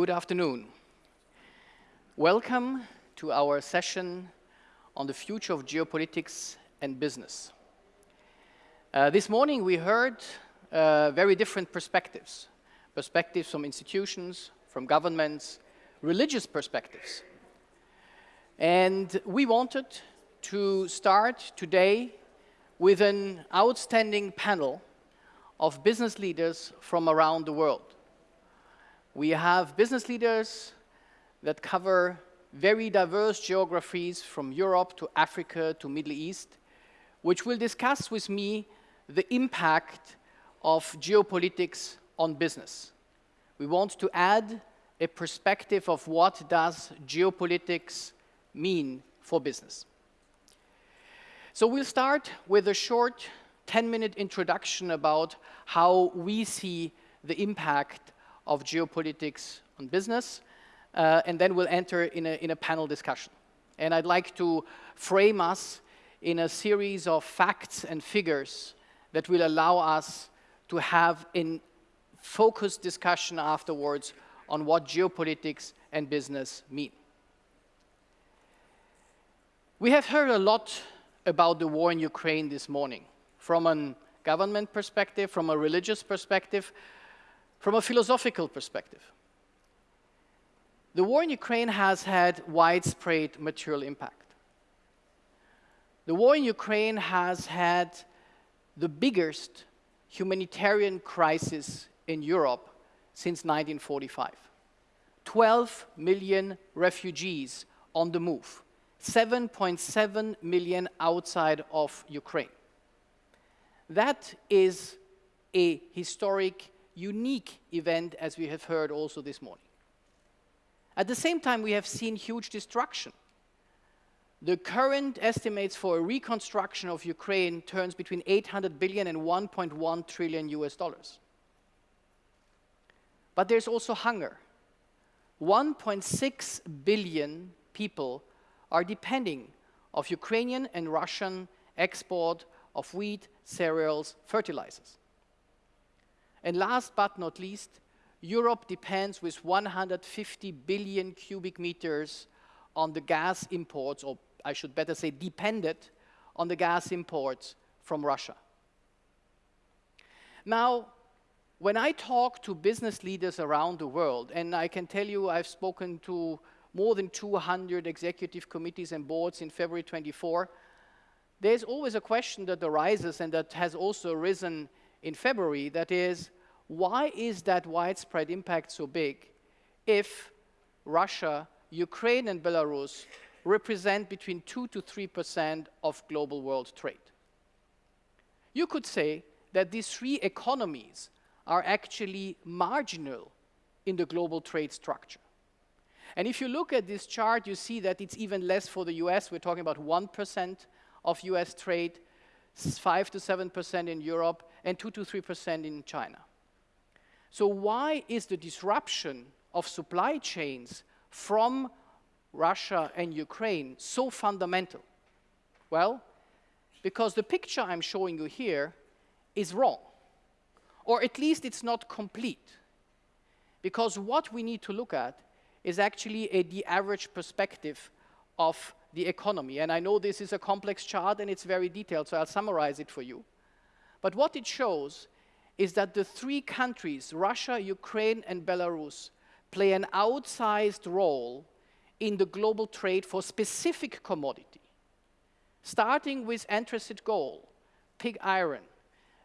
Good afternoon. Welcome to our session on the future of geopolitics and business. Uh, this morning we heard uh, very different perspectives. Perspectives from institutions, from governments, religious perspectives. And we wanted to start today with an outstanding panel of business leaders from around the world. We have business leaders that cover very diverse geographies from Europe to Africa to Middle East, which will discuss with me the impact of geopolitics on business. We want to add a perspective of what does geopolitics mean for business. So we'll start with a short 10-minute introduction about how we see the impact of geopolitics on business, uh, and then we'll enter in a, in a panel discussion. And I'd like to frame us in a series of facts and figures that will allow us to have a focused discussion afterwards on what geopolitics and business mean. We have heard a lot about the war in Ukraine this morning, from a government perspective, from a religious perspective, from a philosophical perspective. The war in Ukraine has had widespread material impact. The war in Ukraine has had the biggest humanitarian crisis in Europe since 1945. 12 million refugees on the move, 7.7 million outside of Ukraine. That is a historic, unique event, as we have heard also this morning. At the same time, we have seen huge destruction. The current estimates for a reconstruction of Ukraine turns between 800 billion and 1.1 trillion US dollars. But there's also hunger. 1.6 billion people are depending of Ukrainian and Russian export of wheat, cereals, fertilizers. And last but not least, Europe depends with 150 billion cubic meters on the gas imports, or I should better say depended on the gas imports from Russia. Now, when I talk to business leaders around the world, and I can tell you I've spoken to more than 200 executive committees and boards in February 24, there's always a question that arises and that has also arisen in February, that is, why is that widespread impact so big if Russia, Ukraine and Belarus represent between 2 to 3% of global world trade? You could say that these three economies are actually marginal in the global trade structure. And if you look at this chart, you see that it's even less for the US. We're talking about 1% of US trade, 5 to 7% in Europe, and 2 to 3% in China. So why is the disruption of supply chains from Russia and Ukraine so fundamental? Well, because the picture I'm showing you here is wrong, or at least it's not complete. Because what we need to look at is actually a the average perspective of the economy. And I know this is a complex chart and it's very detailed, so I'll summarize it for you. But what it shows is that the three countries, Russia, Ukraine, and Belarus, play an outsized role in the global trade for specific commodity, starting with anthracite gold, pig iron,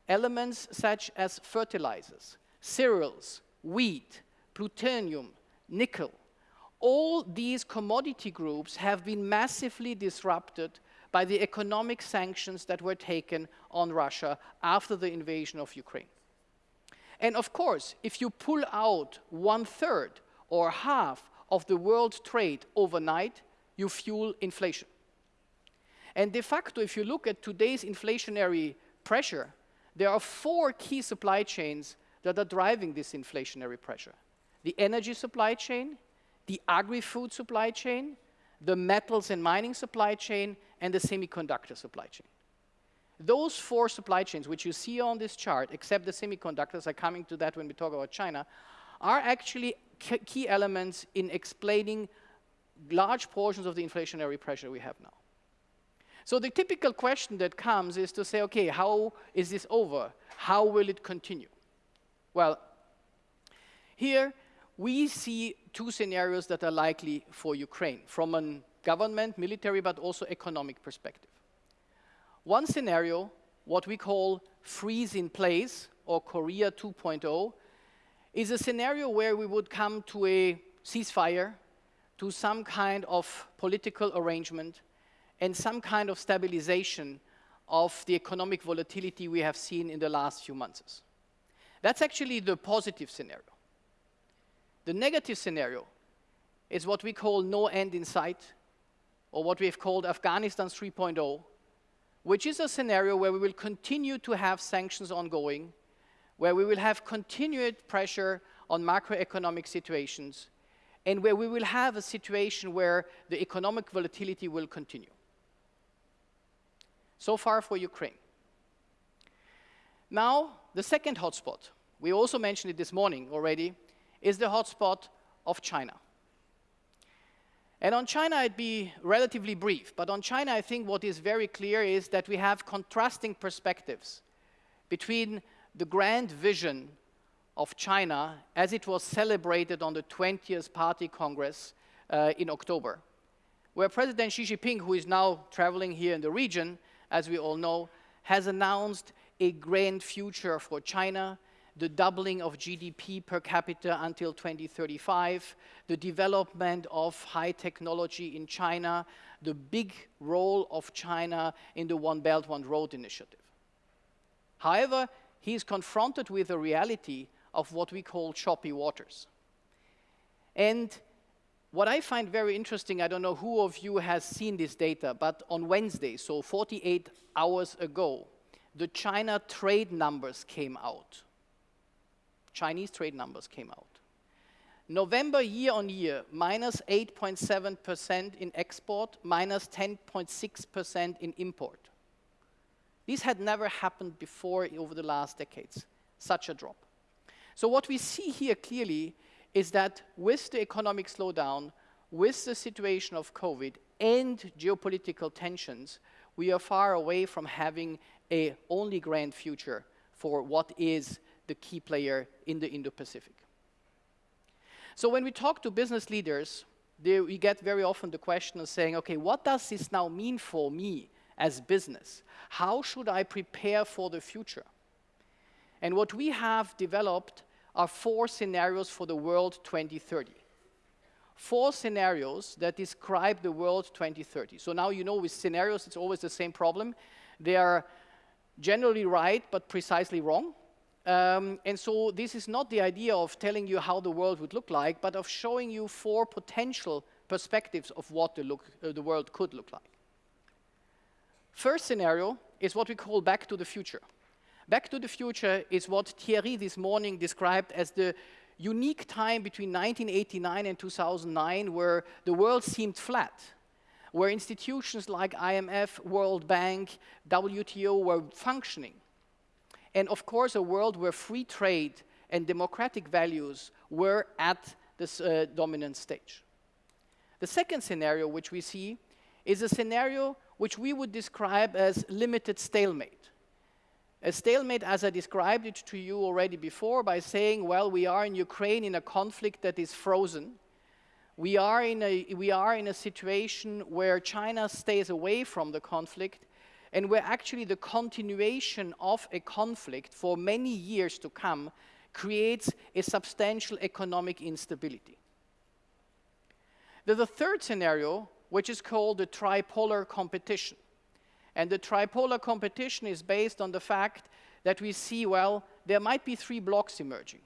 elements such as fertilizers, cereals, wheat, plutonium, nickel. All these commodity groups have been massively disrupted by the economic sanctions that were taken on Russia after the invasion of Ukraine. And of course, if you pull out one third or half of the world trade overnight, you fuel inflation. And de facto, if you look at today's inflationary pressure, there are four key supply chains that are driving this inflationary pressure. The energy supply chain, the agri-food supply chain, the metals and mining supply chain, and the semiconductor supply chain. Those four supply chains, which you see on this chart, except the semiconductors, are coming to that when we talk about China, are actually key elements in explaining large portions of the inflationary pressure we have now. So the typical question that comes is to say, okay, how is this over? How will it continue? Well, here we see two scenarios that are likely for Ukraine from a government, military, but also economic perspective. One scenario, what we call freeze in place or Korea 2.0, is a scenario where we would come to a ceasefire, to some kind of political arrangement, and some kind of stabilization of the economic volatility we have seen in the last few months. That's actually the positive scenario. The negative scenario is what we call no end in sight, or what we have called Afghanistan 3.0, which is a scenario where we will continue to have sanctions ongoing, where we will have continued pressure on macroeconomic situations, and where we will have a situation where the economic volatility will continue. So far for Ukraine. Now, the second hotspot, we also mentioned it this morning already, is the hotspot of China. And on China, I'd be relatively brief, but on China, I think what is very clear is that we have contrasting perspectives between the grand vision of China as it was celebrated on the 20th Party Congress uh, in October, where President Xi Jinping, who is now traveling here in the region, as we all know, has announced a grand future for China, the doubling of GDP per capita until 2035, the development of high technology in China, the big role of China in the One Belt, One Road initiative. However, he is confronted with the reality of what we call choppy waters. And what I find very interesting, I don't know who of you has seen this data, but on Wednesday, so 48 hours ago, the China trade numbers came out. Chinese trade numbers came out. November year on year, minus 8.7% in export, minus 10.6% in import. This had never happened before over the last decades, such a drop. So what we see here clearly is that with the economic slowdown, with the situation of COVID and geopolitical tensions, we are far away from having a only grand future for what is the key player in the Indo-Pacific. So when we talk to business leaders, they, we get very often the question of saying, okay, what does this now mean for me as business? How should I prepare for the future? And what we have developed are four scenarios for the world 2030. Four scenarios that describe the world 2030. So now you know with scenarios, it's always the same problem. They are generally right, but precisely wrong. Um, and so this is not the idea of telling you how the world would look like, but of showing you four potential perspectives of what the, look, uh, the world could look like. First scenario is what we call back to the future. Back to the future is what Thierry this morning described as the unique time between 1989 and 2009 where the world seemed flat, where institutions like IMF, World Bank, WTO were functioning and of course a world where free trade and democratic values were at this uh, dominant stage. The second scenario which we see is a scenario which we would describe as limited stalemate. A stalemate, as I described it to you already before, by saying, well, we are in Ukraine in a conflict that is frozen. We are in a, we are in a situation where China stays away from the conflict and where actually the continuation of a conflict for many years to come creates a substantial economic instability. There's a third scenario, which is called the tripolar competition. And the tripolar competition is based on the fact that we see, well, there might be three blocks emerging.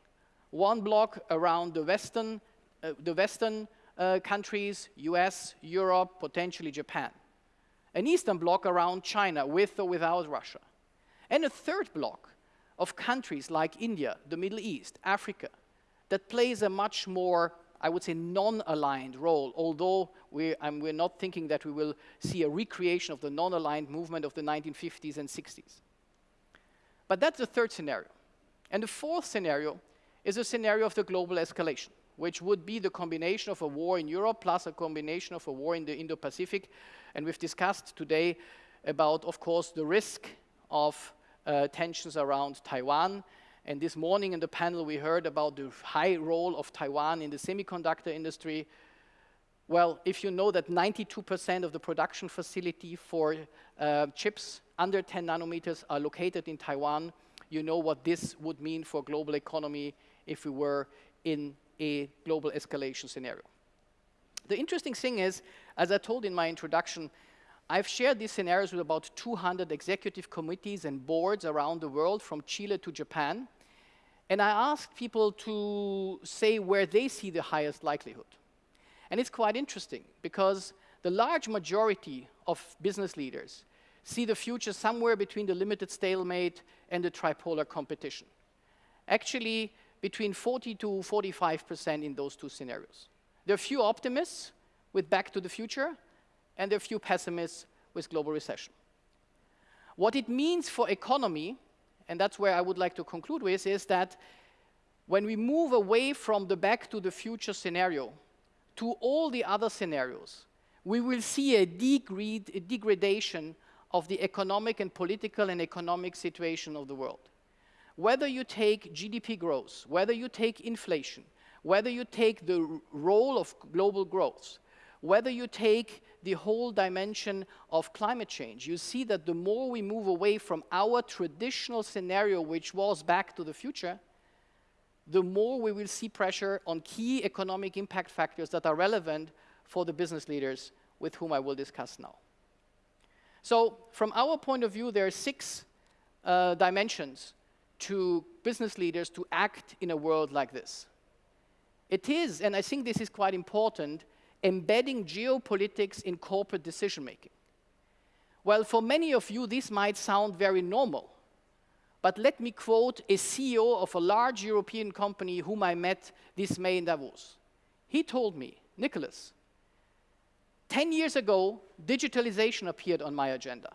One block around the Western, uh, the Western uh, countries, US, Europe, potentially Japan an eastern bloc around China, with or without Russia, and a third bloc of countries like India, the Middle East, Africa, that plays a much more, I would say, non-aligned role, although we're, um, we're not thinking that we will see a recreation of the non-aligned movement of the 1950s and 60s. But that's the third scenario. And the fourth scenario is a scenario of the global escalation, which would be the combination of a war in Europe plus a combination of a war in the Indo-Pacific. And we've discussed today about, of course, the risk of uh, tensions around Taiwan. And this morning in the panel, we heard about the high role of Taiwan in the semiconductor industry. Well, if you know that 92% of the production facility for uh, chips under 10 nanometers are located in Taiwan, you know what this would mean for global economy if we were in a global escalation scenario. The interesting thing is, as I told in my introduction, I've shared these scenarios with about 200 executive committees and boards around the world, from Chile to Japan. And I asked people to say where they see the highest likelihood. And it's quite interesting, because the large majority of business leaders see the future somewhere between the limited stalemate and the tripolar competition. Actually, between 40 to 45% in those two scenarios. There are few optimists with Back to the Future, and are few pessimists with global recession. What it means for economy, and that's where I would like to conclude with, is that when we move away from the back to the future scenario to all the other scenarios, we will see a, degrade, a degradation of the economic and political and economic situation of the world. Whether you take GDP growth, whether you take inflation, whether you take the role of global growth, whether you take the whole dimension of climate change, you see that the more we move away from our traditional scenario, which was back to the future, the more we will see pressure on key economic impact factors that are relevant for the business leaders with whom I will discuss now. So from our point of view, there are six uh, dimensions to business leaders to act in a world like this. It is, and I think this is quite important, embedding geopolitics in corporate decision making. Well, for many of you, this might sound very normal. But let me quote a CEO of a large European company whom I met this May in Davos. He told me, Nicholas, 10 years ago, digitalization appeared on my agenda.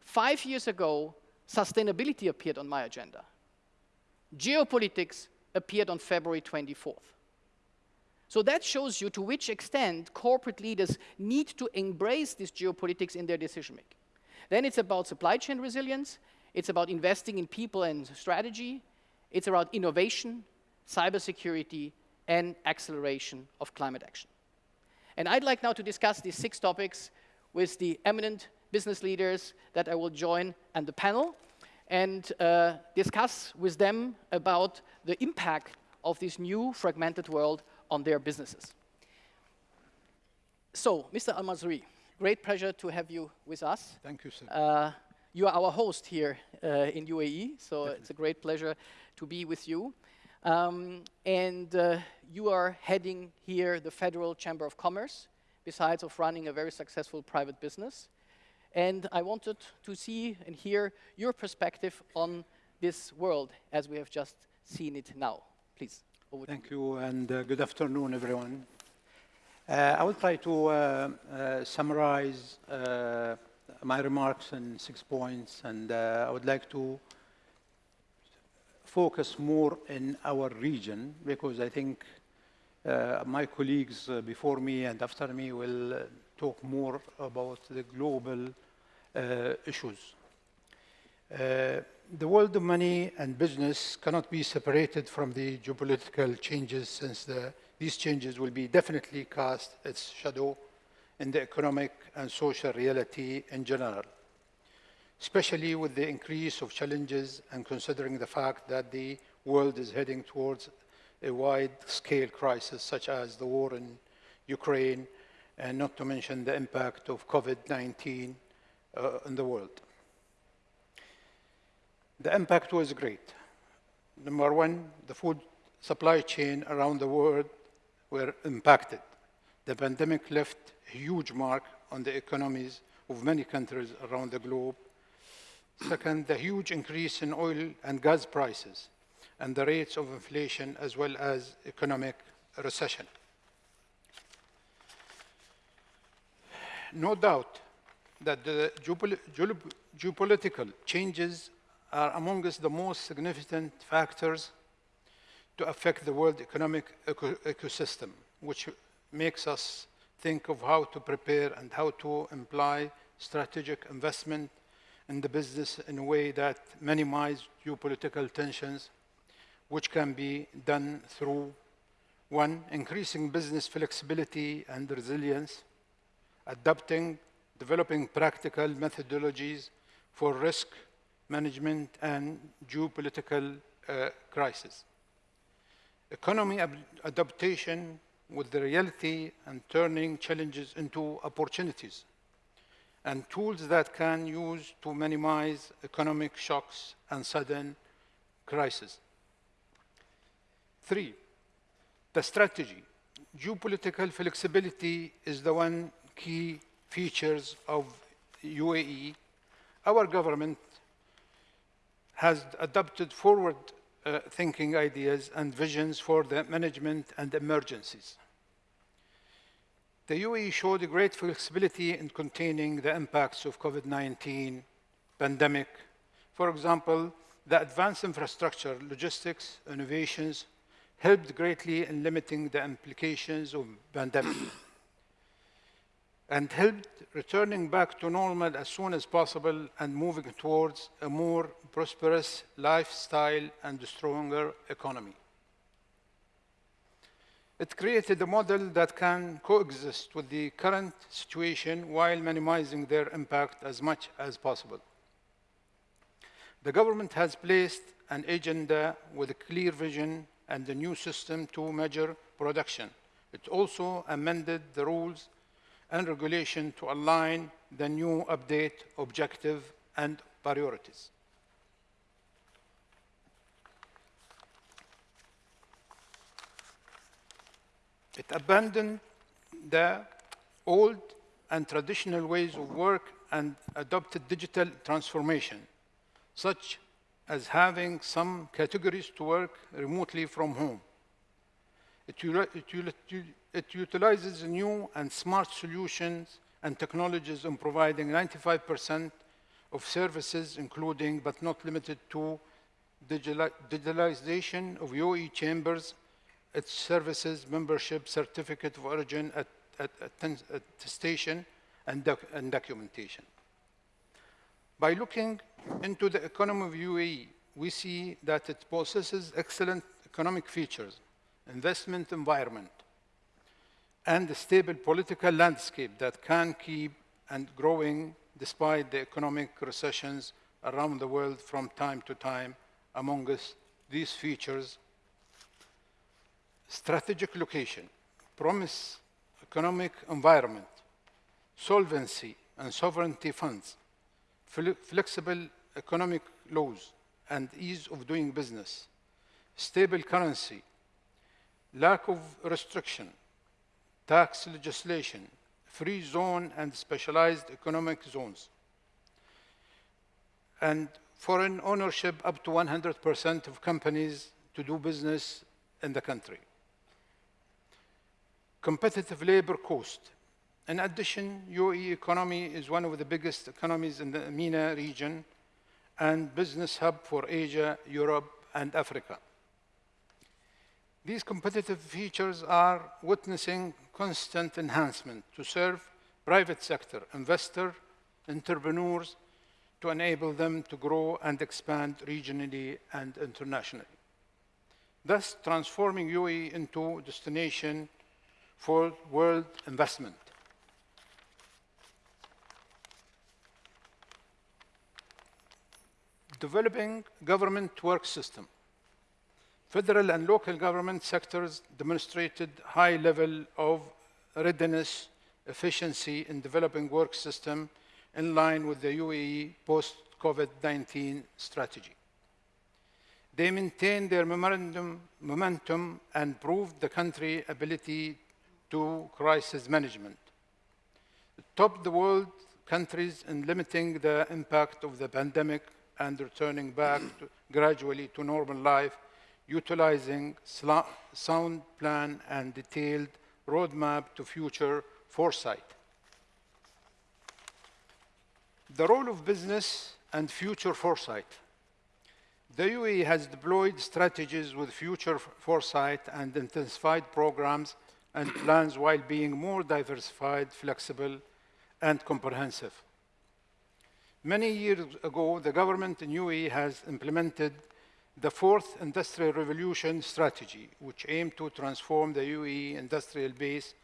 Five years ago, sustainability appeared on my agenda. Geopolitics appeared on February 24th. So that shows you to which extent corporate leaders need to embrace this geopolitics in their decision making. Then it's about supply chain resilience, it's about investing in people and strategy, it's about innovation, cybersecurity, and acceleration of climate action. And I'd like now to discuss these six topics with the eminent business leaders that I will join and the panel and uh, discuss with them about the impact of this new fragmented world on their businesses. So, Mr. Al-Mazri, great pleasure to have you with us. Thank you, sir. Uh, you are our host here uh, in UAE, so Definitely. it's a great pleasure to be with you. Um, and uh, you are heading here the Federal Chamber of Commerce, besides of running a very successful private business. And I wanted to see and hear your perspective on this world as we have just seen it now. Please. Thank you, and uh, good afternoon, everyone. Uh, I will try to uh, uh summarize uh, my remarks in six points, and uh, I would like to focus more in our region, because I think my colleagues before me and after me will talk more about the global issues the world of money and business cannot be separated from the geopolitical changes since the, these changes will be definitely cast its shadow in the economic and social reality in general, especially with the increase of challenges and considering the fact that the world is heading towards a wide-scale crisis such as the war in Ukraine, and not to mention the impact of COVID-19 uh, in the world. The impact was great. Number one, the food supply chain around the world were impacted. The pandemic left a huge mark on the economies of many countries around the globe. Second, the huge increase in oil and gas prices and the rates of inflation as well as economic recession. No doubt that the geopolitical changes are amongst the most significant factors to affect the world economic eco ecosystem, which makes us think of how to prepare and how to imply strategic investment in the business in a way that minimizes geopolitical tensions, which can be done through one, increasing business flexibility and resilience, adopting, developing practical methodologies for risk management and geopolitical uh, crisis. Economy adaptation with the reality and turning challenges into opportunities and tools that can use to minimize economic shocks and sudden crises. Three, the strategy. Geopolitical flexibility is the one key features of UAE. Our government has adopted forward uh, thinking ideas and visions for the management and emergencies. The UAE showed great flexibility in containing the impacts of COVID-19 pandemic. For example, the advanced infrastructure, logistics, innovations helped greatly in limiting the implications of pandemic and helped returning back to normal as soon as possible and moving towards a more prosperous lifestyle and a stronger economy. It created a model that can coexist with the current situation while minimizing their impact as much as possible. The government has placed an agenda with a clear vision and a new system to measure production. It also amended the rules and regulation to align the new update objective and priorities. It abandoned the old and traditional ways of work and adopted digital transformation, such as having some categories to work remotely from home. It, it, it utilizes new and smart solutions and technologies in providing 95% of services, including but not limited to digitalization of UAE chambers, its services, membership, certificate of origin, attestation, and, doc and documentation. By looking into the economy of UAE, we see that it possesses excellent economic features, investment environment, and a stable political landscape that can keep and growing despite the economic recessions around the world from time to time. Among us, these features, strategic location, promise economic environment, solvency and sovereignty funds, flexible economic laws and ease of doing business, stable currency, lack of restriction, tax legislation, free zone and specialized economic zones, and foreign ownership up to 100% of companies to do business in the country. Competitive labor cost. In addition, UAE economy is one of the biggest economies in the MENA region and business hub for Asia, Europe, and Africa. These competitive features are witnessing constant enhancement to serve private sector, investor, entrepreneurs, to enable them to grow and expand regionally and internationally. Thus, transforming UAE into a destination for world investment. Developing government work system. Federal and local government sectors demonstrated high level of readiness, efficiency in developing work system in line with the UAE post-COVID-19 strategy. They maintained their momentum and proved the country ability to crisis management. Top the world countries in limiting the impact of the pandemic and returning back to, gradually to normal life utilizing sound plan and detailed roadmap to future foresight. The role of business and future foresight. The UAE has deployed strategies with future foresight and intensified programs and plans while being more diversified, flexible, and comprehensive. Many years ago, the government in UAE has implemented the fourth industrial revolution strategy, which aimed to transform the UAE industrial base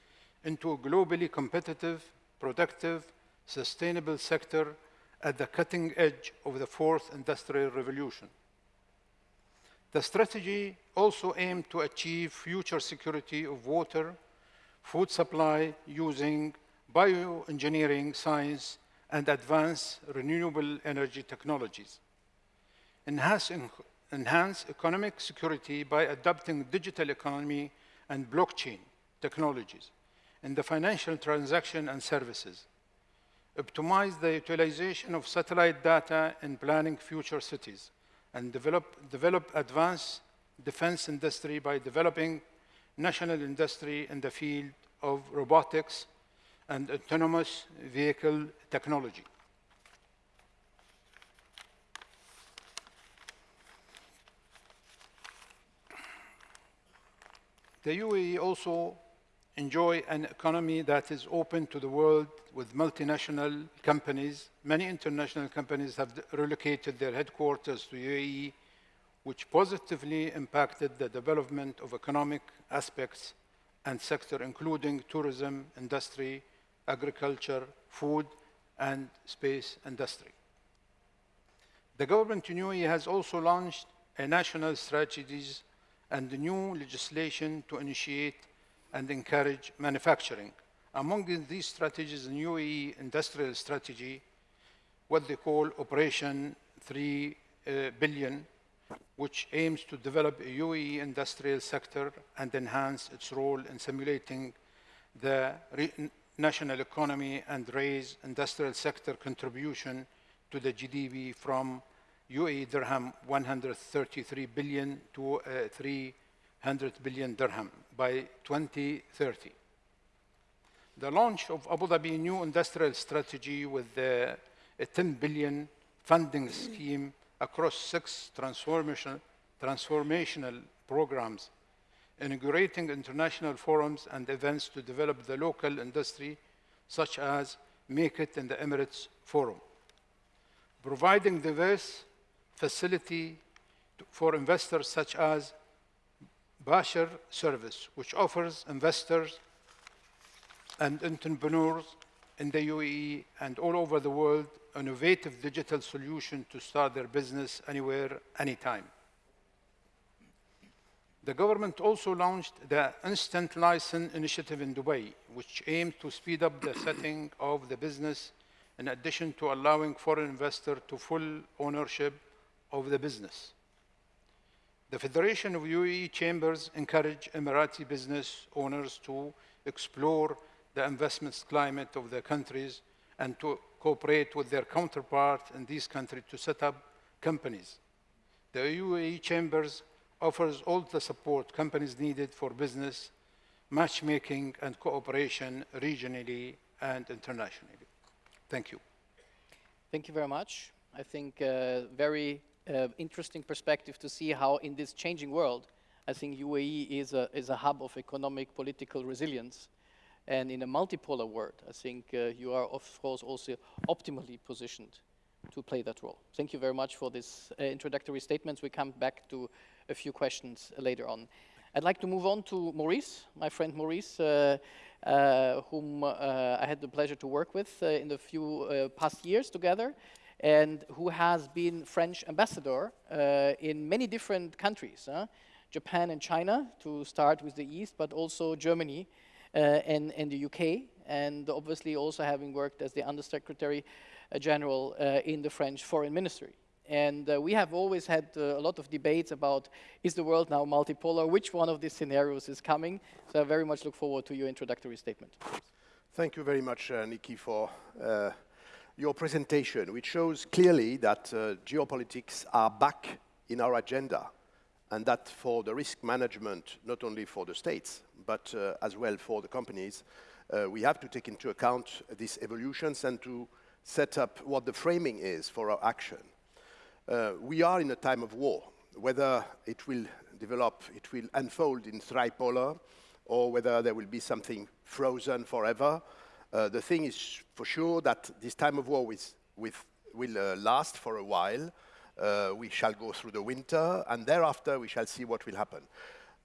into a globally competitive, productive, sustainable sector at the cutting edge of the fourth industrial revolution. The strategy also aimed to achieve future security of water, food supply using bioengineering science and advanced renewable energy technologies. Enhance, enhance economic security by adopting digital economy and blockchain technologies in the financial transaction and services. Optimize the utilization of satellite data in planning future cities and develop, develop advanced defense industry by developing national industry in the field of robotics and autonomous vehicle technology. The UAE also enjoy an economy that is open to the world with multinational companies. Many international companies have relocated their headquarters to UAE, which positively impacted the development of economic aspects and sector, including tourism, industry, agriculture, food, and space industry. The government in UAE has also launched a national strategies and new legislation to initiate and encourage manufacturing. Among these strategies, the new UAE industrial strategy, what they call Operation 3 uh, billion, which aims to develop a UAE industrial sector and enhance its role in simulating the national economy and raise industrial sector contribution to the GDP from UAE dirham 133 billion to uh, 300 billion dirham by 2030. The launch of Abu Dhabi new industrial strategy with the, a 10 billion funding scheme across six transformational, transformational programs, inaugurating international forums and events to develop the local industry, such as Make It in the Emirates Forum. Providing diverse facility for investors such as Bashr service, which offers investors and entrepreneurs in the UAE and all over the world innovative digital solution to start their business anywhere, anytime. The government also launched the Instant License Initiative in Dubai, which aimed to speed up the setting of the business in addition to allowing foreign investors to full ownership of the business. The Federation of UAE Chambers encourage Emirati business owners to explore the investment climate of their countries and to cooperate with their counterpart in these countries to set up companies. The UAE Chambers offers all the support companies needed for business, matchmaking and cooperation regionally and internationally. Thank you. Thank you very much. I think uh, very uh, interesting perspective to see how in this changing world, I think UAE is a, is a hub of economic political resilience. And in a multipolar world, I think uh, you are, of course, also optimally positioned to play that role. Thank you very much for this uh, introductory statements. We come back to a few questions later on. I'd like to move on to Maurice, my friend Maurice, uh, uh, whom uh, I had the pleasure to work with uh, in the few past years together and who has been French ambassador uh, in many different countries. Japan and China, to start with the East, but also Germany uh, and, and the UK, and obviously also having worked as the Undersecretary uh, General uh, in the French Foreign Ministry. And uh, we have always had uh, a lot of debates about, is the world now multipolar? Which one of these scenarios is coming? So I very much look forward to your introductory statement. Thank you very much, Nikki, for your presentation, which shows clearly that uh, geopolitics are back in our agenda and that for the risk management, not only for the states, but uh, as well for the companies, uh, we have to take into account these evolutions and to set up what the framing is for our action. uh, we are in a time of war. Whether it will develop, it will unfold in tripolar, or whether there will be something frozen forever. Uh, the thing is for sure that this time of war with, with, will uh, last for a while. Uh, we shall go through the winter, and thereafter we shall see what will happen.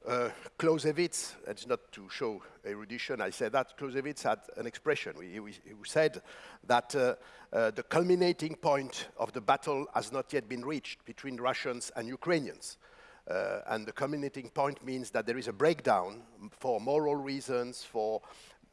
Uh, Clausewitz, it's not to show erudition, I say that, Clausewitz had an expression. He, he, said that uh, uh, the culminating point of the battle has not yet been reached between Russians and Ukrainians. Uh, and the culminating point means that there is a breakdown for moral reasons, for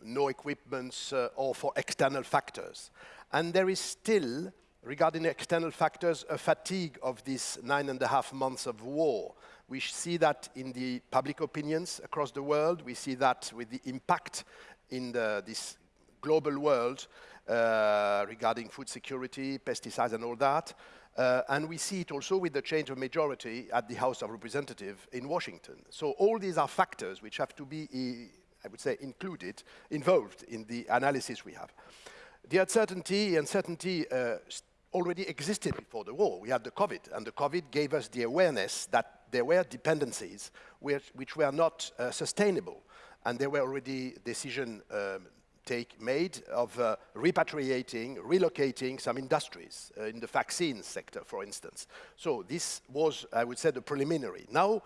no equipments, uh, or for external factors. And there is still, regarding external factors, a fatigue of these nine and a half months of war. We see that in the public opinions across the world. We see that with the impact in the, this global world uh, regarding food security, pesticides and all that. Uh, and we see it also with the change of majority at the House of Representatives in Washington. So all these are factors which have to be, I would say, included, involved in the analysis we have. The uncertainty, uncertainty uh, already existed before the war. We had the COVID, and the COVID gave us the awareness that there were dependencies which, which were not uh, sustainable, and there were already decisions um, take made of uh, repatriating, relocating some industries uh, in the vaccine sector, for instance. So this was, I would say, the preliminary. Now,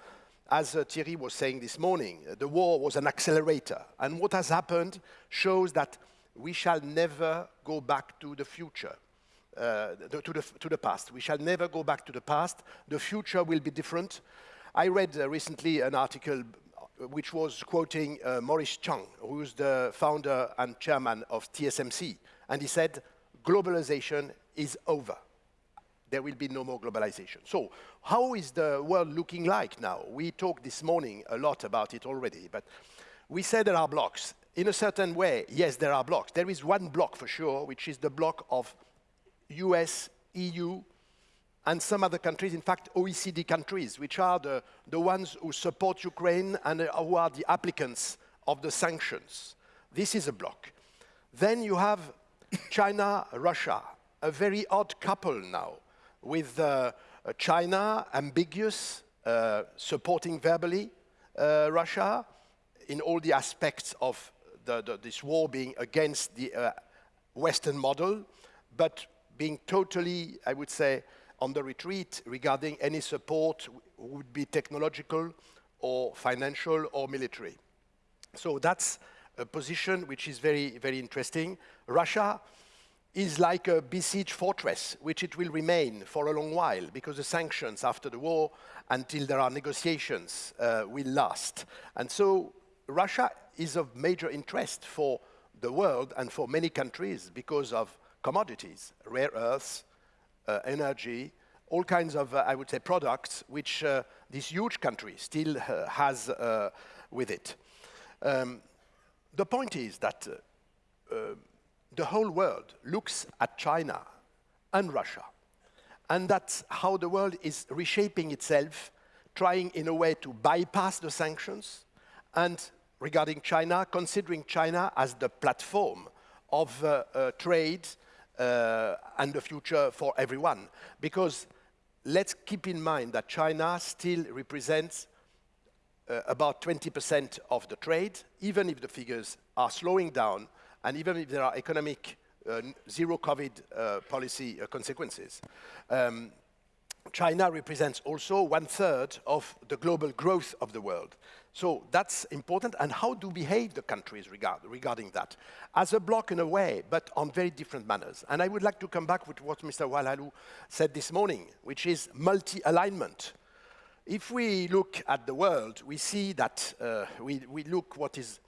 as uh, Thierry was saying this morning, uh, the war was an accelerator. And what has happened shows that we shall never go back to the future. Uh, to, the, to the past. We shall never go back to the past. The future will be different. I read uh, recently an article which was quoting uh, Morris Chang, who's the founder and chairman of TSMC. And he said, globalization is over. There will be no more globalization. So how is the world looking like now? We talked this morning a lot about it already, but we said there are blocks. In a certain way, yes, there are blocks. There is one block for sure, which is the block of US, EU, and some other countries, in fact, OECD countries, which are the, the ones who support Ukraine and who are the applicants of the sanctions. This is a block. Then you have China, Russia, a very odd couple now, with uh, China ambiguous, uh, supporting verbally uh, Russia in all the aspects of the, the, this war being against the uh, Western model, but being totally, I would say, on the retreat regarding any support would be technological or financial or military. So that's a position which is very, very interesting. Russia is like a besieged fortress, which it will remain for a long while, because the sanctions after the war, until there are negotiations, uh, will last. And so Russia is of major interest for the world and for many countries because of commodities, rare earths, uh, energy, all kinds of, uh, I would say, products which uh, this huge country still uh, has uh, with it. Um, the point is that uh, the whole world looks at China and Russia, and that's how the world is reshaping itself, trying in a way to bypass the sanctions, and regarding China, considering China as the platform of trade uh, and the future for everyone. Because let's keep in mind that China still represents uh, about 20% of the trade, even if the figures are slowing down, and even if there are economic uh, zero COVID uh, policy uh, consequences. Um, China represents also one third of the global growth of the world. So that's important. And how do behave the countries regard, regarding that? As a bloc in a way, but on very different manners. And I would like to come back with what Mr. Oualaalou said this morning, which is multi-alignment. If we look at the world, we see that uh, we, we look what is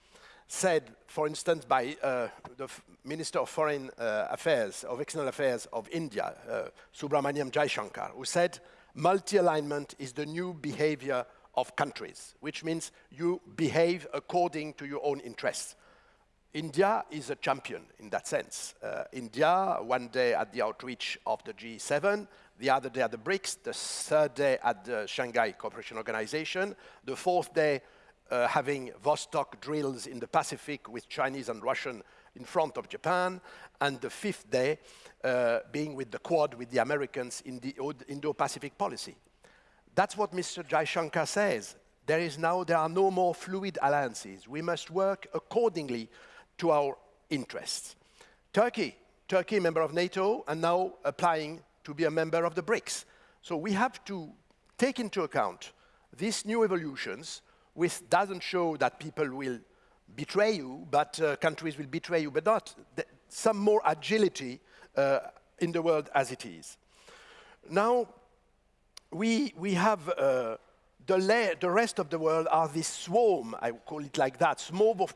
said, for instance, by uh, the Minister of Foreign uh, Affairs, of External Affairs of India, uh, Subrahmanyam Jaishankar, who said, multi-alignment is the new behavior of countries, which means you behave according to your own interests. India is a champion in that sense. Uh, India, one day at the outreach of the G7, the other day at the BRICS, the third day at the Shanghai Cooperation Organization, the fourth day uh, having Vostok drills in the Pacific with Chinese and Russian in front of Japan, and the fifth day uh, being with the Quad with the Americans in the Indo-Pacific policy. That's what Mr. Jaishankar says. There is now, there are no more fluid alliances. We must work accordingly to our interests. Turkey, Turkey, member of NATO, and now applying to be a member of the BRICS. So we have to take into account these new evolutions, which doesn't show that people will betray you, but uh, countries will betray you, but not some more agility uh, in the world as it is. Now, we, we have uh, the, the rest of the world are this swarm, I call it like that, swarm of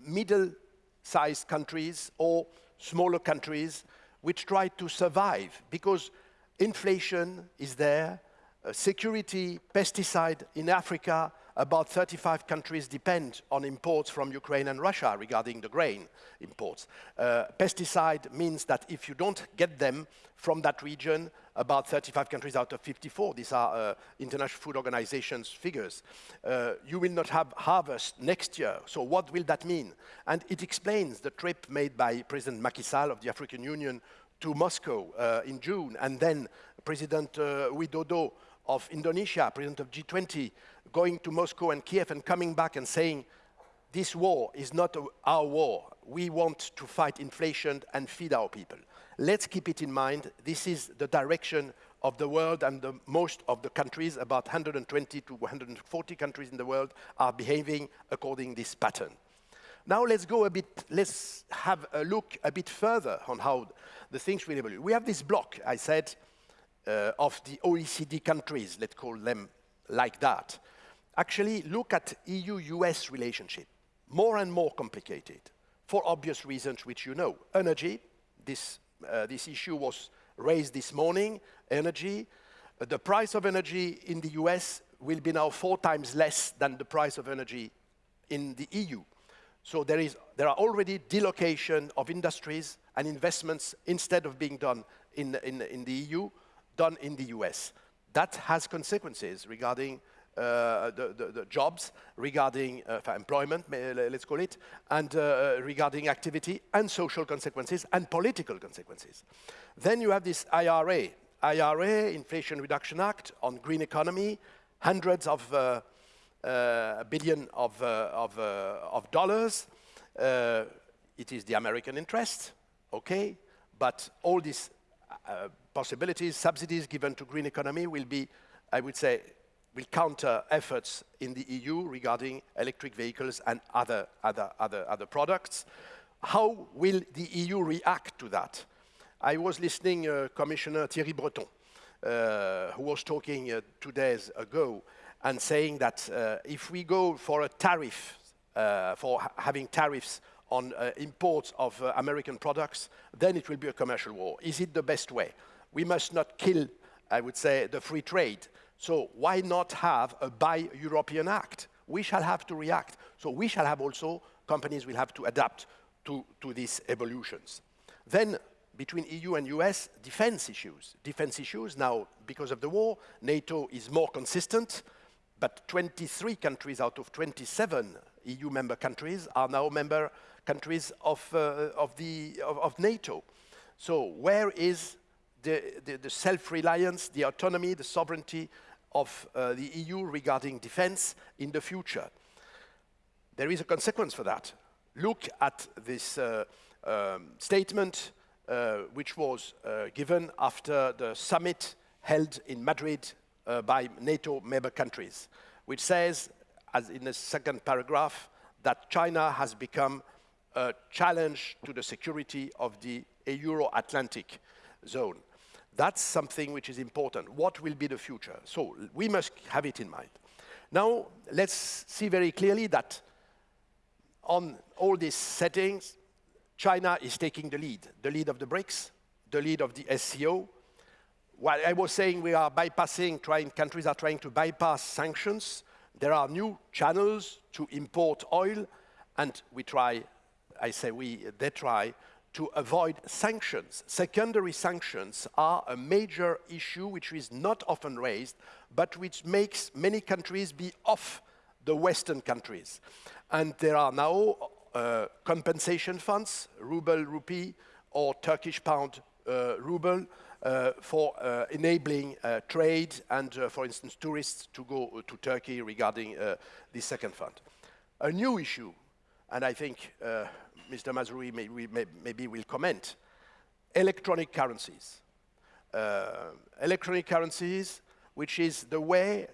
middle-sized countries or smaller countries which try to survive because inflation is there, uh, security, pesticide in Africa, about 35 countries depend on imports from Ukraine and Russia regarding the grain imports. Uh, pesticide means that if you don't get them from that region, about 35 countries out of 54, these are uh, International Food Organization's figures, uh, you will not have harvest next year. So what will that mean? And it explains the trip made by President Macky Sall of the African Union to Moscow uh, in June, and then President uh, Widodo of Indonesia, president of G20, going to Moscow and Kiev and coming back and saying, this war is not our war. We want to fight inflation and feed our people. Let's keep it in mind. This is the direction of the world and the, most of the countries, about 120 to 140 countries in the world, are behaving according this pattern. Now let's go a bit, let's have a look a bit further on how the things will evolve. We have this block, I said, uh, of the OECD countries, let's call them like that actually look at EU-US relationship, more and more complicated, for obvious reasons which you know. Energy, this, uh, this issue was raised this morning, energy. Uh, the price of energy in the US will be now four times less than the price of energy in the EU. So there, is, there are already delocation of industries and investments instead of being done in, in, in the EU, done in the US. That has consequences regarding uh, the, the, the, jobs, regarding uh, employment, let's call it, and uh, regarding activity and social consequences and political consequences. Then you have this IRA, IRA, Inflation Reduction Act, on green economy, hundreds of uh, uh, billion of, uh, of, of, dollars. it is the American interest, okay, but all these possibilities, subsidies given to green economy will be, I would say, will counter efforts in the EU regarding electric vehicles and other, other, other, other products. How will the EU react to that? I was listening uh, Commissioner Thierry Breton, uh, who was talking uh, two days ago and saying that uh, if we go for a tariff, uh, for ha having tariffs on uh, imports of American products, then it will be a commercial war. Is it the best way? We must not kill, I would say, the free trade. So why not have a Buy European Act? We shall have to react. So we shall have also, companies will have to adapt to, to these evolutions. Then between EU and US, defense issues. Defense issues, now, because of the war, NATO is more consistent, but 23 countries out of 27 EU member countries are now member countries of, uh, of, the, of, of NATO. So where is the, the, the self-reliance, the autonomy, the sovereignty of uh, the EU regarding defense in the future. There is a consequence for that. Look at this uh, um, statement uh, which was uh, given after the summit held in Madrid uh, by NATO member countries, which says, as in the second paragraph, that China has become a challenge to the security of the Euro-Atlantic zone. That's something which is important. What will be the future? So we must have it in mind. Now, let's see very clearly that on all these settings, China is taking the lead, the lead of the BRICS, the lead of the SCO. While I was saying we are bypassing, trying, countries are trying to bypass sanctions, there are new channels to import oil, and we try, I say we, they try to avoid sanctions. Secondary sanctions are a major issue which is not often raised, but which makes many countries be off the Western countries. And there are now uh, compensation funds, ruble, rupee, or Turkish pound, uh, ruble, uh, for uh, enabling uh, trade and, uh, for instance, tourists to go to Turkey regarding the second fund. A new issue, and I think Mr. Mazrui may, may, maybe will comment, electronic currencies. electronic currencies, which is the way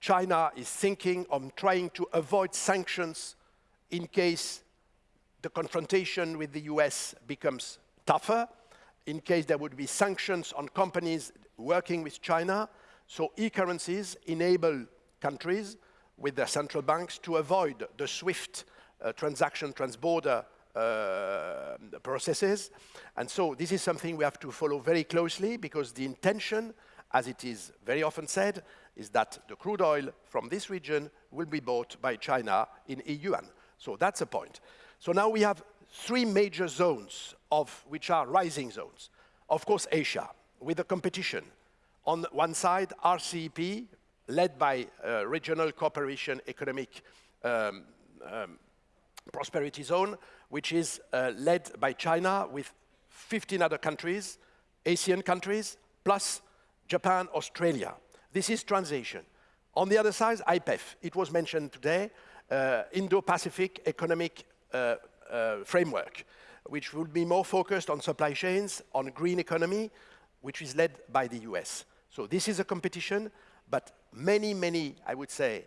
China is thinking of trying to avoid sanctions in case the confrontation with the US becomes tougher, in case there would be sanctions on companies working with China. So e-currencies enable countries with their central banks to avoid the SWIFT uh, transaction transborder uh, processes. And so this is something we have to follow very closely because the intention, as it is very often said, is that the crude oil from this region will be bought by China in yuan. So that's a point. So now we have three major zones of which are rising zones. Of course, Asia, with the competition. On one side, RCEP, led by uh, Regional Cooperation Economic um, um, Prosperity Zone, which is uh, led by China with 15 other countries, Asian countries, plus Japan, Australia. This is transition. On the other side, IPEF, it was mentioned today, uh, Indo-Pacific Economic uh, uh, Framework, which will be more focused on supply chains, on green economy, which is led by the US. So this is a competition, but many, many, I would say,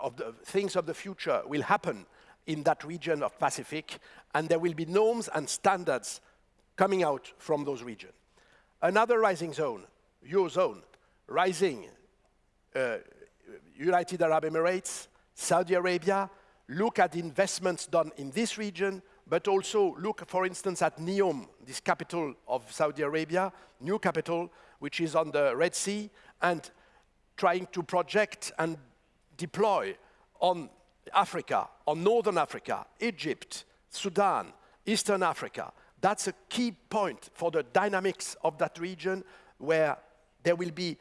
of the things of the future will happen in that region of Pacific, and there will be norms and standards coming out from those regions. Another rising zone, Eurozone, rising uh, United Arab Emirates, Saudi Arabia, look at investments done in this region, but also look, for instance, at NEOM, this capital of Saudi Arabia, new capital, which is on the Red Sea, and trying to project and deploy on Africa, or Northern Africa, Egypt, Sudan, Eastern Africa. That's a key point for the dynamics of that region where there will be,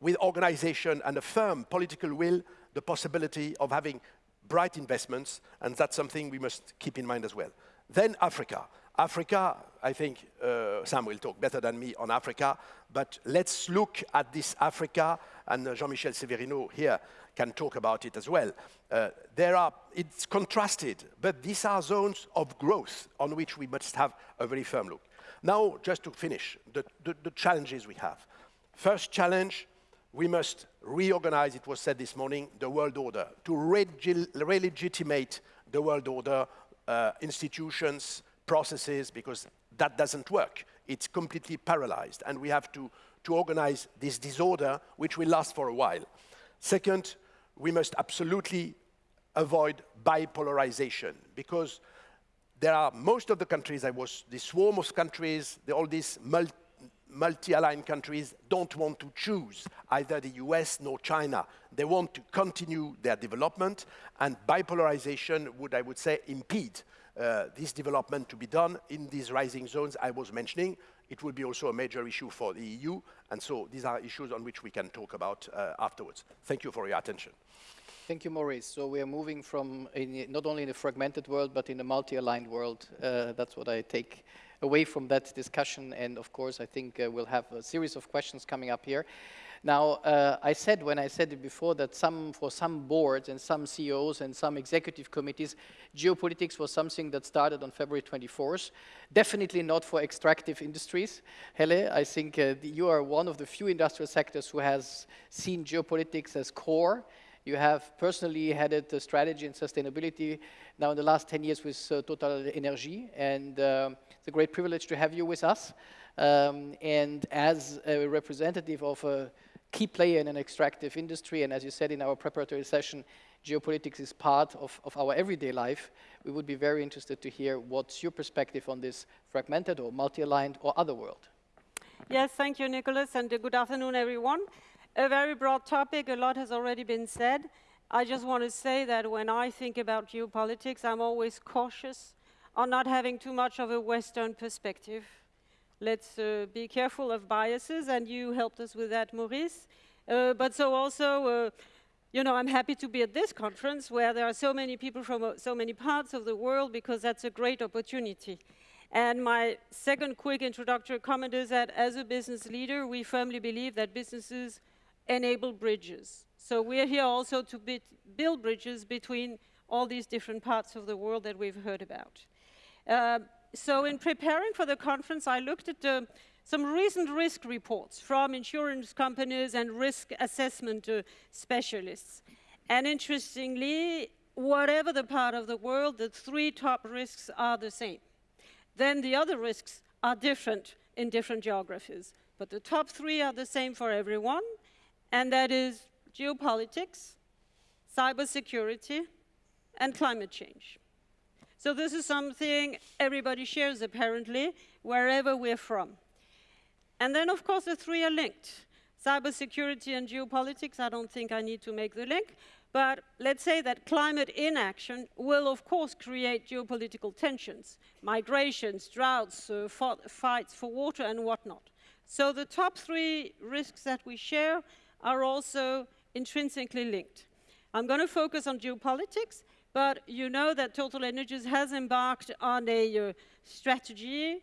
with organization and a firm political will, the possibility of having bright investments, and that's something we must keep in mind as well. Then Africa. Africa, I think uh, Sam will talk better than me on Africa, but let's look at this Africa, and uh, Jean-Michel Severino here can talk about it as well. Uh, there are, it's contrasted, but these are zones of growth on which we must have a very firm look. Now, just to finish, the, the, the challenges we have. First challenge, we must reorganize, it was said this morning, the world order, to re-legitimate the world order, uh, institutions, processes, because that doesn't work. It's completely paralyzed, and we have to, to organize this disorder, which will last for a while. Second, we must absolutely avoid bipolarization, because there are most of the countries, I was, the swarm of countries, the, all these multi multi-aligned countries don't want to choose either the US nor China. They want to continue their development, and bipolarization would, I would say, impede uh, this development to be done in these rising zones I was mentioning. It will be also a major issue for the EU, and so these are issues on which we can talk about uh, afterwards. Thank you for your attention. Thank you, Maurice. So we are moving from not only in a fragmented world, but in a multi-aligned world. Uh, that's what I take away from that discussion. And of course, I think uh, we'll have a series of questions coming up here. Now, uh, I said when I said it before that some, for some boards and some CEOs and some executive committees, geopolitics was something that started on February 24th. Definitely not for extractive industries. Helle, I think uh, you are one of the few industrial sectors who has seen geopolitics as core. You have personally headed the strategy and sustainability now in the last 10 years with uh, Total Energy, and um, it's a great privilege to have you with us. Um, and as a representative of a key player in an extractive industry, and as you said in our preparatory session, geopolitics is part of, of our everyday life. We would be very interested to hear what's your perspective on this fragmented or multi-aligned or other world. Yes, thank you, Nicholas, and good afternoon, everyone. A very broad topic, a lot has already been said. I just want to say that when I think about geopolitics, I'm always cautious on not having too much of a Western perspective. Let's uh, be careful of biases, and you helped us with that, Maurice. Uh, but so also, uh, you know, I'm happy to be at this conference where there are so many people from uh, so many parts of the world because that's a great opportunity. And my second quick introductory comment is that as a business leader, we firmly believe that businesses enable bridges. So we're here also to build bridges between all these different parts of the world that we've heard about. Uh, so in preparing for the conference, I looked at uh, some recent risk reports from insurance companies and risk assessment uh, specialists. And interestingly, whatever the part of the world, the three top risks are the same. Then the other risks are different in different geographies. But the top three are the same for everyone, and that is geopolitics, cybersecurity, and climate change. So this is something everybody shares, apparently, wherever we're from. And then, of course, the three are linked. Cybersecurity and geopolitics, I don't think I need to make the link. But let's say that climate inaction will, of course, create geopolitical tensions, migrations, droughts, uh, fights for water, and whatnot. So the top three risks that we share are also intrinsically linked. I'm going to focus on geopolitics, but you know that Total Energies has embarked on a uh, strategy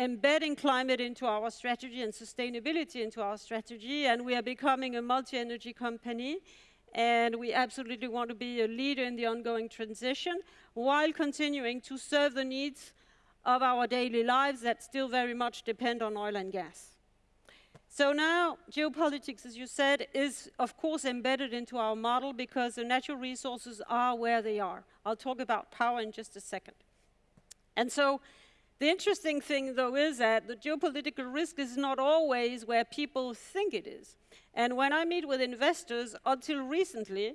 embedding climate into our strategy and sustainability into our strategy, and we are becoming a multi-energy company, and we absolutely want to be a leader in the ongoing transition while continuing to serve the needs of our daily lives that still very much depend on oil and gas. So now, geopolitics, as you said, is of course embedded into our model because the natural resources are where they are. I'll talk about power in just a second. And so, the interesting thing, though, is that the geopolitical risk is not always where people think it is. And when I meet with investors, until recently,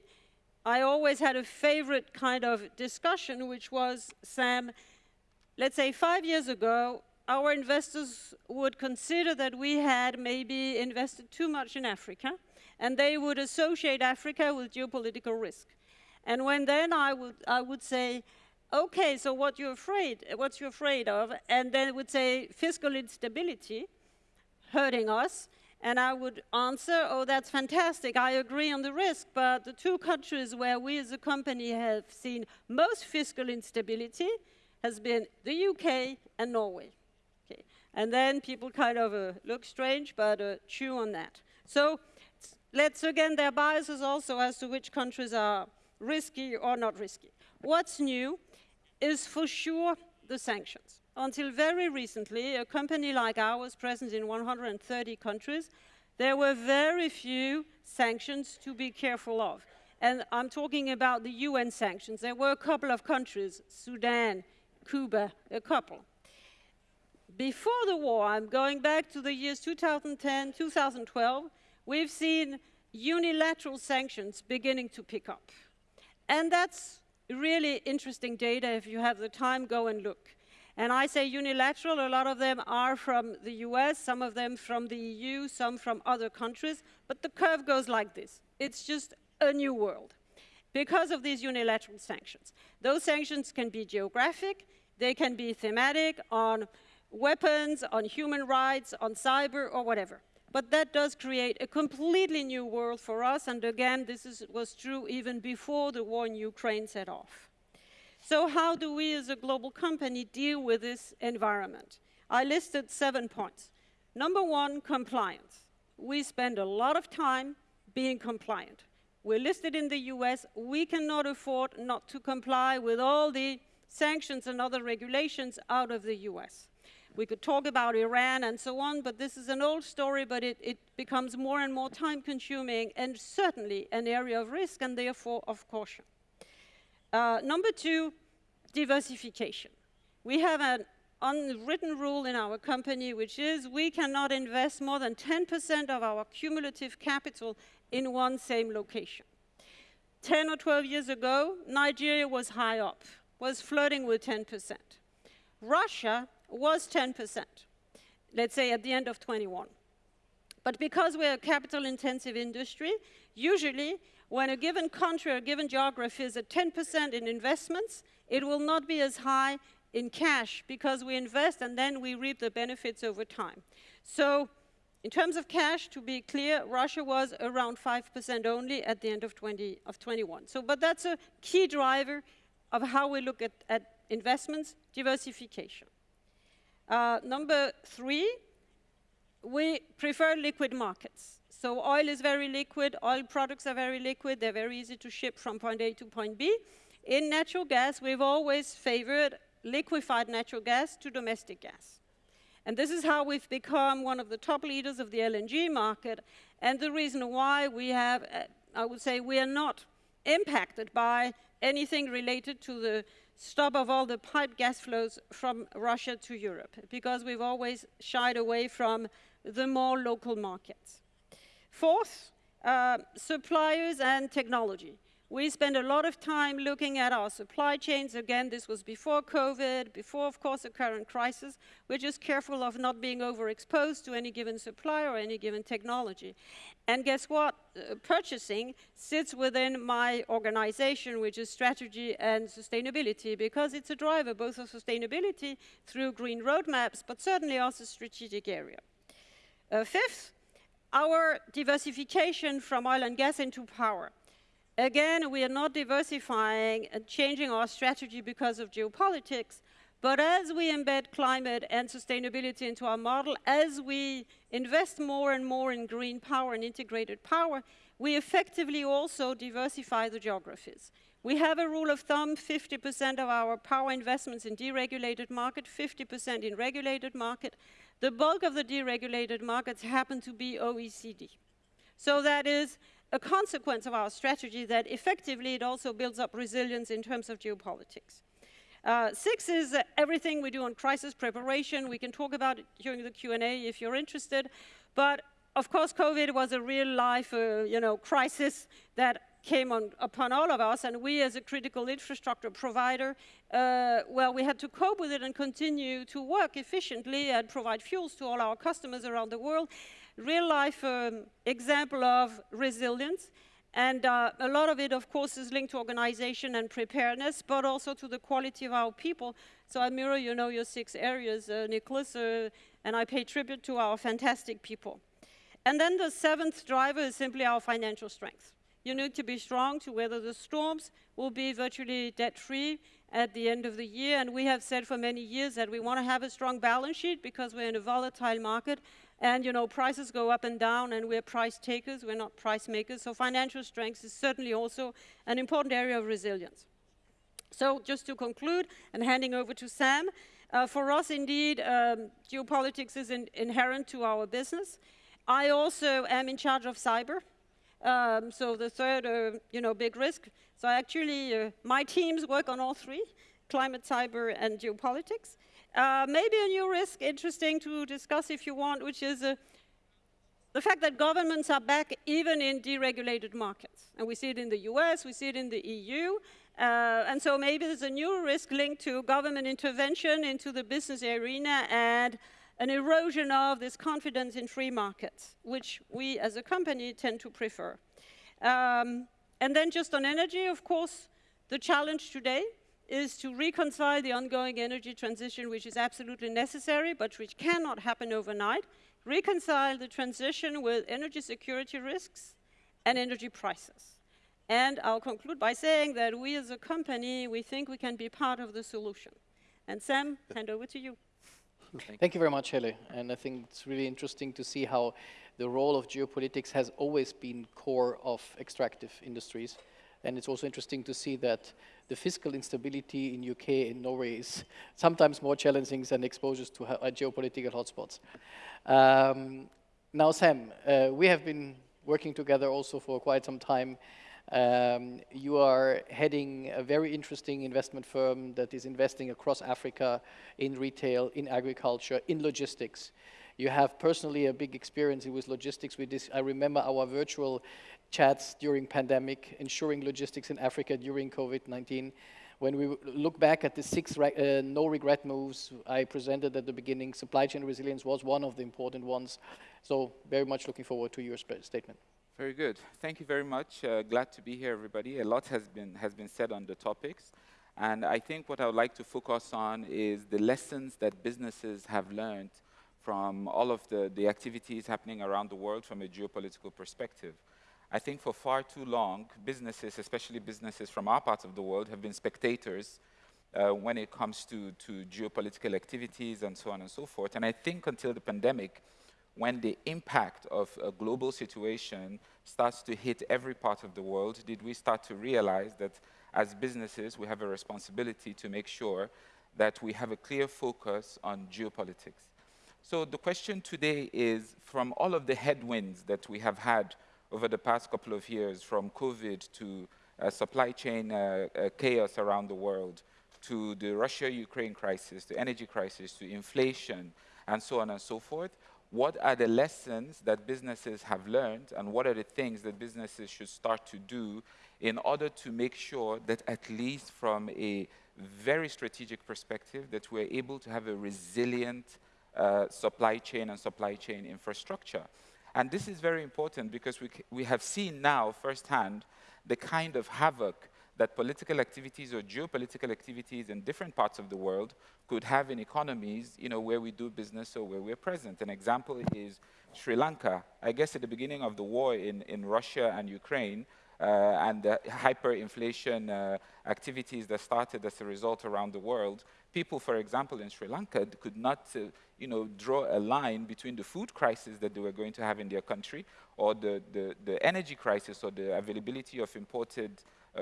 I always had a favorite kind of discussion, which was, Sam, let's say five years ago, our investors would consider that we had maybe invested too much in Africa, and they would associate Africa with geopolitical risk. And when then I would, I would say, okay, so what you're afraid, what you're afraid of, and then it would say fiscal instability hurting us, and I would answer, oh, that's fantastic, I agree on the risk, but the two countries where we as a company have seen most fiscal instability has been the UK and Norway. And then people kind of uh, look strange, but uh, chew on that. So let's, again, there are biases also as to which countries are risky or not risky. What's new is for sure the sanctions. Until very recently, a company like ours, present in 130 countries, there were very few sanctions to be careful of. And I'm talking about the UN sanctions. There were a couple of countries, Sudan, Cuba, a couple before the war, I'm going back to the years 2010, 2012, we've seen unilateral sanctions beginning to pick up. And that's really interesting data. If you have the time, go and look. And I say unilateral, a lot of them are from the US, some of them from the EU, some from other countries, but the curve goes like this. It's just a new world because of these unilateral sanctions. Those sanctions can be geographic, they can be thematic on weapons, on human rights, on cyber, or whatever. But that does create a completely new world for us, and again, this is, was true even before the war in Ukraine set off. So how do we as a global company deal with this environment? I listed seven points. Number one, compliance. We spend a lot of time being compliant. We're listed in the US. We cannot afford not to comply with all the sanctions and other regulations out of the US. We could talk about Iran and so on, but this is an old story, but it, it becomes more and more time consuming and certainly an area of risk and therefore of caution. Uh, number two, diversification. We have an unwritten rule in our company, which is we cannot invest more than 10% of our cumulative capital in one same location. 10 or 12 years ago, Nigeria was high up, was flirting with 10%. Russia was 10%, let's say at the end of 21. But because we're a capital intensive industry, usually when a given country or a given geography is at 10% in investments, it will not be as high in cash because we invest and then we reap the benefits over time. So In terms of cash, to be clear, Russia was around 5% only at the end of 20 of 21. So, but that's a key driver of how we look at, at investments, diversification. Uh, number three, we prefer liquid markets. So oil is very liquid, oil products are very liquid, they're very easy to ship from point A to point B. In natural gas, we've always favored liquefied natural gas to domestic gas. And this is how we've become one of the top leaders of the LNG market, and the reason why we have, uh, I would say, we are not impacted by anything related to the stop of all the pipe gas flows from Russia to Europe, because we've always shied away from the more local markets. Fourth, uh, suppliers and technology. We spend a lot of time looking at our supply chains. Again, this was before COVID, before, of course, the current crisis. We're just careful of not being overexposed to any given supplier or any given technology. And guess what? Uh, purchasing sits within my organization, which is strategy and sustainability, because it's a driver both of sustainability through green roadmaps, but certainly also strategic area. Uh, fifth, our diversification from oil and gas into power. Again, we are not diversifying and changing our strategy because of geopolitics, but as we embed climate and sustainability into our model, as we invest more and more in green power and integrated power, we effectively also diversify the geographies. We have a rule of thumb, 50% of our power investments in deregulated market, 50% in regulated market. The bulk of the deregulated markets happen to be OECD. So that is a consequence of our strategy that effectively it also builds up resilience in terms of geopolitics. Uh, six is uh, everything we do on crisis preparation. We can talk about it during the Q&A if you're interested. But of course, COVID was a real life, uh, you know, crisis that came on, upon all of us, and we as a critical infrastructure provider, uh, well, we had to cope with it and continue to work efficiently and provide fuels to all our customers around the world real life um, example of resilience. And uh, a lot of it, of course, is linked to organization and preparedness, but also to the quality of our people. So mirror, you know, your six areas, uh, Nicholas, uh, and I pay tribute to our fantastic people. And then the seventh driver is simply our financial strength. You need to be strong to weather the storms. We'll be virtually debt-free at the end of the year, and we have said for many years that we want to have a strong balance sheet because we're in a volatile market, and you know, prices go up and down, and we're price takers, we're not price makers. So financial strength is certainly also an important area of resilience. So just to conclude, and handing over to Sam, uh, for us indeed, um, geopolitics is in inherent to our business. I also am in charge of cyber. Um, so the third, uh, you know, big risk. So actually, uh, my teams work on all three, climate, cyber, and geopolitics. Uh, maybe a new risk, interesting to discuss if you want, which is uh, the fact that governments are back even in deregulated markets. And we see it in the US, we see it in the EU. Uh, and so maybe there's a new risk linked to government intervention into the business arena and an erosion of this confidence in free markets, which we as a company tend to prefer. Um, and then just on energy, of course, the challenge today is to reconcile the ongoing energy transition, which is absolutely necessary, but which cannot happen overnight, reconcile the transition with energy security risks and energy prices. And I'll conclude by saying that we as a company, we think we can be part of the solution. And Sam, hand over to you. Thank you very much, Helle. And I think it's really interesting to see how the role of geopolitics has always been core of extractive industries. And it's also interesting to see that the fiscal instability in UK and Norway is sometimes more challenging than exposures to uh, geopolitical hotspots. Um, now, Sam, uh, we have been working together also for quite some time. Um, you are heading a very interesting investment firm that is investing across Africa in retail, in agriculture, in logistics. You have personally a big experience with logistics. With this, I remember our virtual chats during pandemic, ensuring logistics in Africa during COVID-19. When we look back at the six uh, no regret moves I presented at the beginning, supply chain resilience was one of the important ones. So very much looking forward to your statement. Very good. Thank you very much. Uh, glad to be here, everybody. A lot has been, has been said on the topics. And I think what I would like to focus on is the lessons that businesses have learned from all of the, the activities happening around the world from a geopolitical perspective. I think for far too long, businesses, especially businesses from our parts of the world, have been spectators uh, when it comes to, to geopolitical activities and so on and so forth. And I think until the pandemic, when the impact of a global situation starts to hit every part of the world, did we start to realize that as businesses, we have a responsibility to make sure that we have a clear focus on geopolitics. So the question today is, from all of the headwinds that we have had over the past couple of years, from COVID to uh, supply chain uh, uh, chaos around the world, to the Russia-Ukraine crisis, the energy crisis, to inflation, and so on and so forth, what are the lessons that businesses have learned and what are the things that businesses should start to do in order to make sure that at least from a very strategic perspective that we're able to have a resilient uh, supply chain and supply chain infrastructure. And this is very important because we, we have seen now firsthand the kind of havoc that political activities or geopolitical activities in different parts of the world could have in economies you know, where we do business or where we're present. An example is Sri Lanka. I guess at the beginning of the war in, in Russia and Ukraine, uh, and the hyperinflation uh, activities that started as a result around the world, people, for example, in Sri Lanka could not uh, you know, draw a line between the food crisis that they were going to have in their country or the, the, the energy crisis or the availability of imported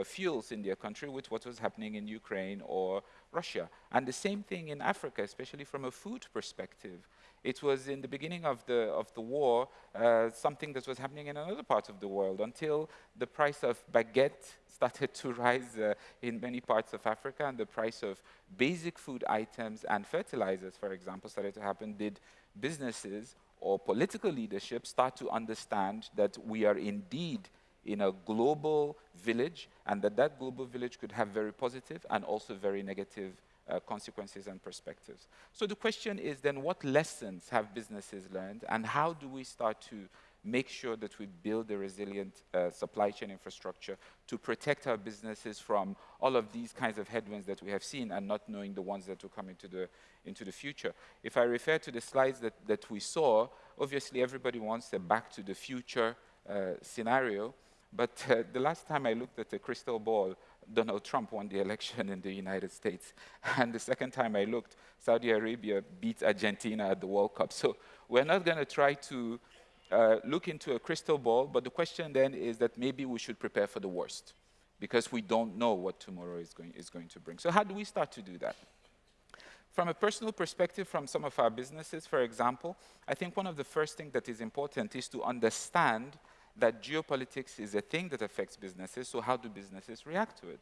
fuels in their country with what was happening in Ukraine or Russia. And the same thing in Africa, especially from a food perspective. It was in the beginning of the, of the war uh, something that was happening in another part of the world until the price of baguette started to rise uh, in many parts of Africa and the price of basic food items and fertilizers, for example, started to happen, did businesses or political leadership start to understand that we are indeed in a global village and that that global village could have very positive and also very negative uh, consequences and perspectives. So the question is then what lessons have businesses learned and how do we start to make sure that we build a resilient uh, supply chain infrastructure to protect our businesses from all of these kinds of headwinds that we have seen and not knowing the ones that will come into the, into the future. If I refer to the slides that, that we saw, obviously everybody wants a back to the future uh, scenario, but uh, the last time I looked at the crystal ball, Donald Trump won the election in the United States. And the second time I looked, Saudi Arabia beat Argentina at the World Cup. So we're not going to try to uh, look into a crystal ball, but the question then is that maybe we should prepare for the worst because we don't know what tomorrow is going, is going to bring. So how do we start to do that? From a personal perspective, from some of our businesses, for example, I think one of the first things that is important is to understand that geopolitics is a thing that affects businesses, so how do businesses react to it?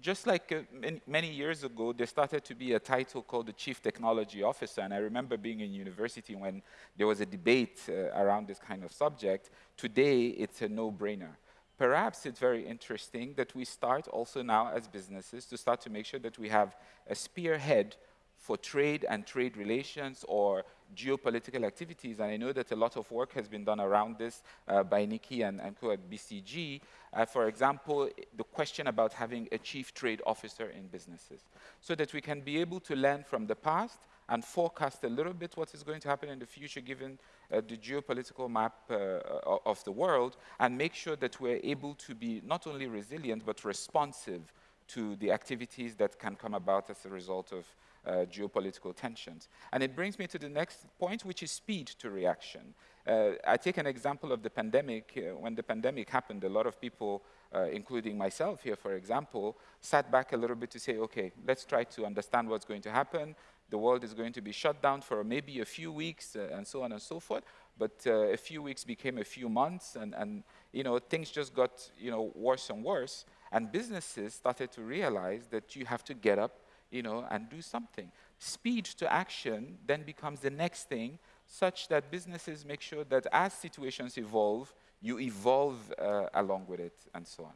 Just like uh, many, many, years ago, there started to be a title called the Chief Technology Officer, and I remember being in university when there was a debate uh, around this kind of subject. Today, it's a no-brainer. Perhaps it's very interesting that we start also now as businesses to start to make sure that we have a spearhead for trade and trade relations or geopolitical activities. And I know that a lot of work has been done around this uh, by Nikki and, and co at BCG. Uh, for example, the question about having a chief trade officer in businesses so that we can be able to learn from the past and forecast a little bit what is going to happen in the future given uh, the geopolitical map uh, of the world and make sure that we're able to be not only resilient but responsive to the activities that can come about as a result of uh, geopolitical tensions. And it brings me to the next point, which is speed to reaction. Uh, I take an example of the pandemic. Uh, when the pandemic happened, a lot of people, uh, including myself here, for example, sat back a little bit to say, okay, let's try to understand what's going to happen. The world is going to be shut down for maybe a few weeks uh, and so on and so forth. But uh, a few weeks became a few months and, and you know, things just got you know, worse and worse. And businesses started to realize that you have to get up you know, and do something. Speed to action then becomes the next thing, such that businesses make sure that as situations evolve, you evolve uh, along with it, and so on.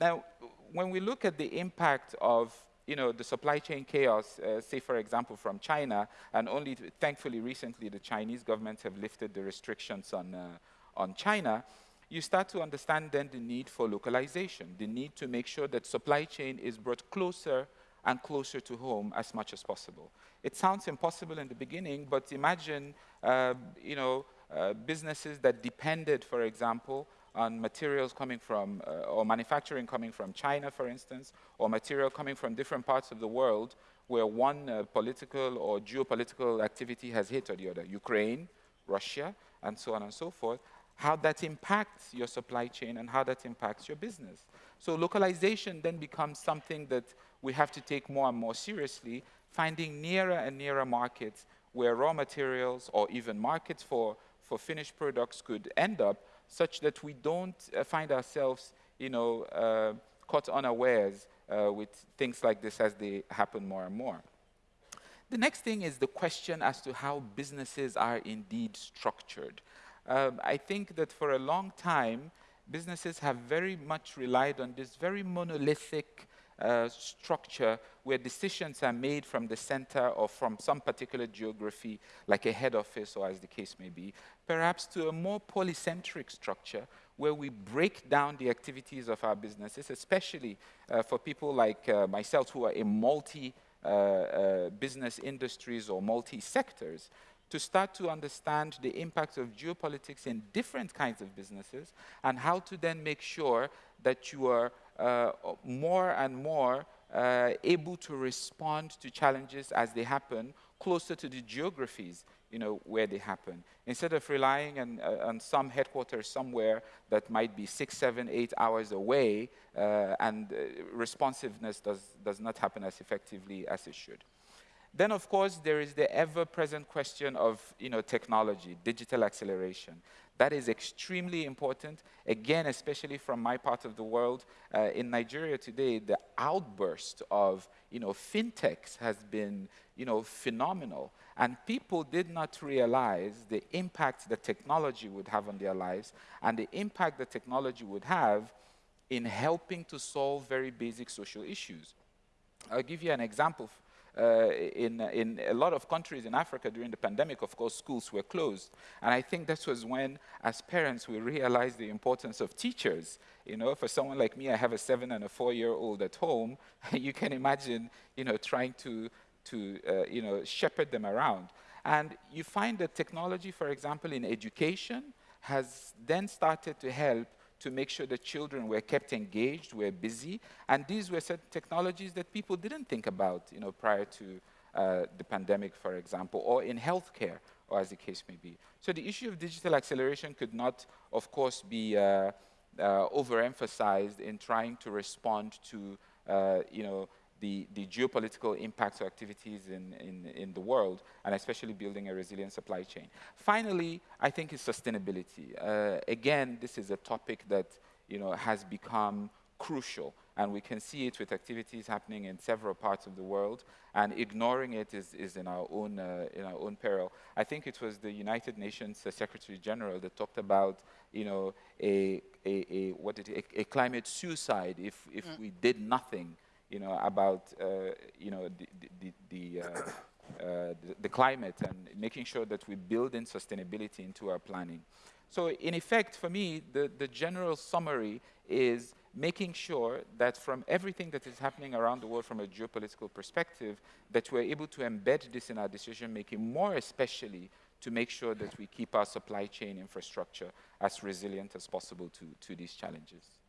Now, when we look at the impact of you know, the supply chain chaos, uh, say, for example, from China, and only thankfully recently the Chinese government have lifted the restrictions on, uh, on China, you start to understand then the need for localization, the need to make sure that supply chain is brought closer and closer to home as much as possible. It sounds impossible in the beginning, but imagine, uh, you know, uh, businesses that depended, for example, on materials coming from, uh, or manufacturing coming from China, for instance, or material coming from different parts of the world where one uh, political or geopolitical activity has hit or the other, Ukraine, Russia, and so on and so forth, how that impacts your supply chain and how that impacts your business. So localization then becomes something that we have to take more and more seriously, finding nearer and nearer markets where raw materials or even markets for, for finished products could end up such that we don't uh, find ourselves, you know, uh, caught unawares uh, with things like this as they happen more and more. The next thing is the question as to how businesses are indeed structured. Um, I think that for a long time, businesses have very much relied on this very monolithic uh, structure where decisions are made from the center or from some particular geography, like a head office or as the case may be, perhaps to a more polycentric structure where we break down the activities of our businesses, especially uh, for people like uh, myself who are in multi uh, uh, business industries or multi-sectors, to start to understand the impact of geopolitics in different kinds of businesses and how to then make sure that you are more and more uh, able to respond to challenges as they happen closer to the geographies you know, where they happen. Instead of relying on, uh, on some headquarters somewhere that might be six, seven, eight hours away, uh, and uh, responsiveness does, does not happen as effectively as it should. Then, of course, there is the ever-present question of you know, technology, digital acceleration. That is extremely important, again, especially from my part of the world. Uh, in Nigeria today, the outburst of you know, fintechs has been you know, phenomenal. And people did not realize the impact that technology would have on their lives and the impact that technology would have in helping to solve very basic social issues. I'll give you an example uh, in, in a lot of countries in Africa during the pandemic, of course, schools were closed. And I think this was when, as parents, we realized the importance of teachers. You know, for someone like me, I have a seven and a four-year-old at home. you can imagine, you know, trying to, to uh, you know, shepherd them around. And you find that technology, for example, in education, has then started to help to make sure that children were kept engaged, were busy, and these were certain technologies that people didn't think about, you know, prior to uh, the pandemic, for example, or in healthcare, or as the case may be. So the issue of digital acceleration could not, of course, be uh, uh, overemphasized in trying to respond to, uh, you know, the, the geopolitical impacts of activities in, in, in the world, and especially building a resilient supply chain. Finally, I think is sustainability. Uh, again, this is a topic that you know, has become crucial, and we can see it with activities happening in several parts of the world, and ignoring it is, is in, our own, uh, in our own peril. I think it was the United Nations uh, Secretary General that talked about you know, a, a, a, what did it, a, a climate suicide if, if mm. we did nothing you know, about, uh, you know, the, the, the, uh, uh, the, the climate and making sure that we build in sustainability into our planning. So in effect, for me, the, the general summary is making sure that from everything that is happening around the world from a geopolitical perspective, that we're able to embed this in our decision making, more especially to make sure that we keep our supply chain infrastructure as resilient as possible to, to these challenges.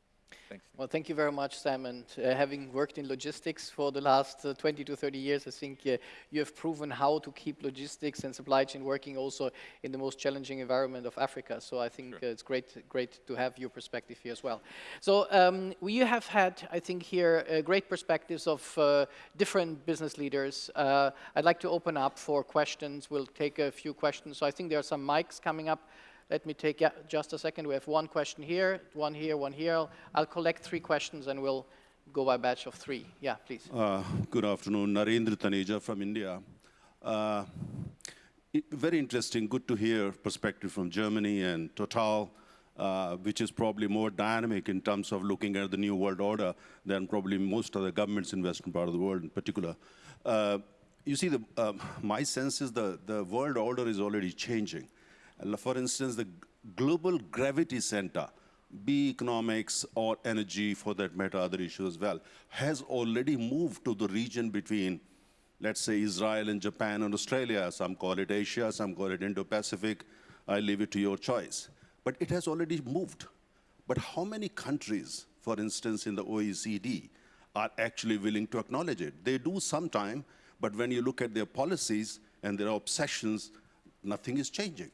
Thanks. Well, thank you very much, Sam. And uh, having worked in logistics for the last uh, 20 to 30 years, I think uh, you have proven how to keep logistics and supply chain working also in the most challenging environment of Africa. So I think sure. Uh, it's great, great to have your perspective here as well. So um, we have had, I think, here uh, great perspectives of uh, different business leaders. I'd like to open up for questions. We'll take a few questions. So I think there are some mics coming up. Let me take yeah, just a second. We have one question here, one here, one here. I'll collect three questions and we'll go by batch of three. Yeah, please. Uh, good afternoon. Narendra Taneja from India. Uh, very interesting. Good to hear perspective from Germany and Total, uh, which is probably more dynamic in terms of looking at the new world order than probably most of the governments in Western part of the world in particular. Uh, you see, the, uh, my sense is the, the world order is already changing. For instance, the global gravity center be economics or energy for that matter, other issues as well, has already moved to the region between, let's say, Israel and Japan and Australia. Some call it Asia, some call it Indo-Pacific. I leave it to your choice. But it has already moved. But how many countries, for instance, in the OECD, are actually willing to acknowledge it? They do sometime, but when you look at their policies and their obsessions, nothing is changing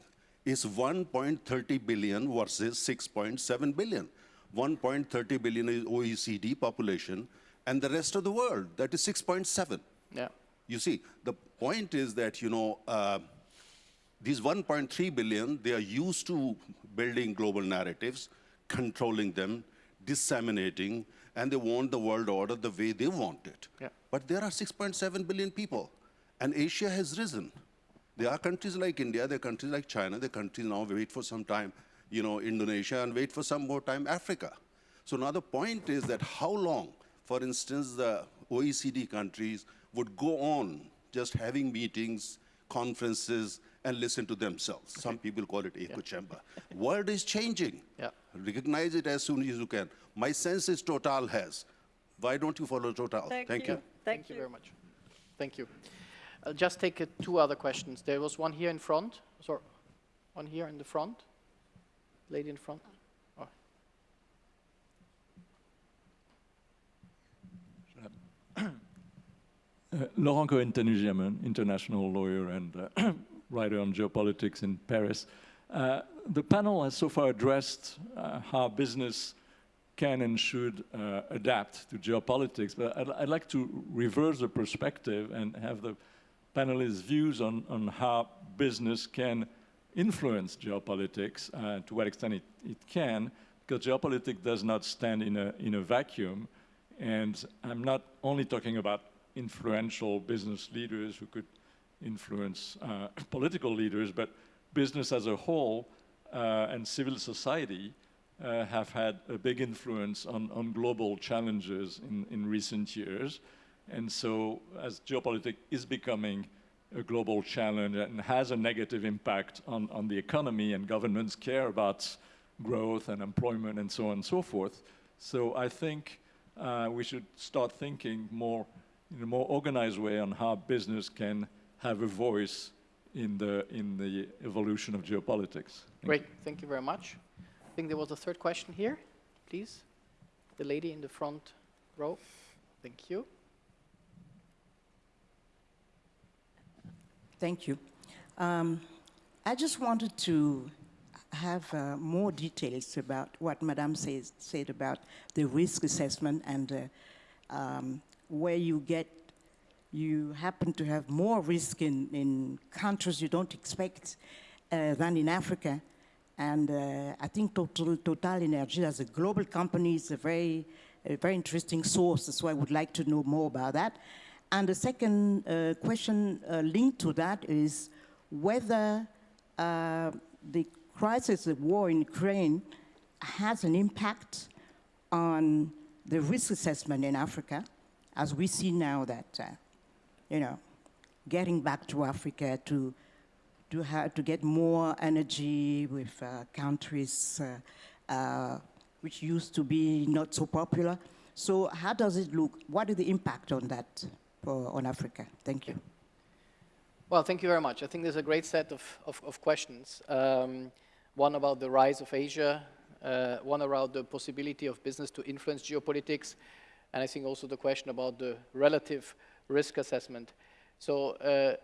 is 1.30 billion versus 6.7 billion. 1.30 billion is OECD population, and the rest of the world, that is 6.7. Yeah. You see, the point is that, you know, uh, these 1.3 billion, they are used to building global narratives, controlling them, disseminating, and they want the world order the way they want it. Yeah. But there are 6.7 billion people, and Asia has risen. There are countries like India, there are countries like China, there are countries now wait for some time, you know, Indonesia, and wait for some more time, Africa. So now the point is that how long, for instance, the OECD countries would go on just having meetings, conferences, and listen to themselves. Okay. Some people call it echo yeah. chamber. World is changing. Yeah. Recognize it as soon as you can. My sense is Total has. Why don't you follow Total? Thank, Thank you. you. Thank, Thank you. you very much. Thank you. I'll just take uh, two other questions. There was one here in front. Sorry, one here in the front. Lady in front. Oh. Uh, Laurent Cohen-Tanugi, I'm an international lawyer and uh, writer on geopolitics in Paris. Uh, the panel has so far addressed uh, how business can and should uh, adapt to geopolitics, but I'd, I'd, like to reverse the perspective and have the panelists' views on, on how business can influence geopolitics, uh, to what extent it, it can, because geopolitics does not stand in a, in a vacuum. And I'm not only talking about influential business leaders who could influence uh, political leaders, but business as a whole uh, and civil society uh, have had a big influence on, on global challenges in, in recent years. And so as geopolitics is becoming a global challenge and has a negative impact on, on the economy and governments care about growth and employment and so on and so forth. So I think uh, we should start thinking more in a more organized way on how business can have a voice in the, in the evolution of geopolitics. Thank Great, you. thank you very much. I think there was a third question here, please. The lady in the front row. Thank you. Thank you. Um, I just wanted to have uh, more details about what Madame says, said about the risk assessment and uh, um, where you get, you happen to have more risk in, in countries you don't expect uh, than in Africa. And uh, I think Total, Total Energy as a global company is a very, a very interesting source, so I would like to know more about that. And the second uh, question uh, linked to that is whether uh, the crisis, the war in Ukraine, has an impact on the risk assessment in Africa, as we see now that, uh, you know, getting back to Africa to to have to get more energy with uh, countries uh, which used to be not so popular. So how does it look? What is the impact on that? On Africa. Thank you. Well, thank you very much. I think there's a great set of, of, of questions. Um, one about the rise of Asia, uh, one around the possibility of business to influence geopolitics, and I think also the question about the relative risk assessment. So uh,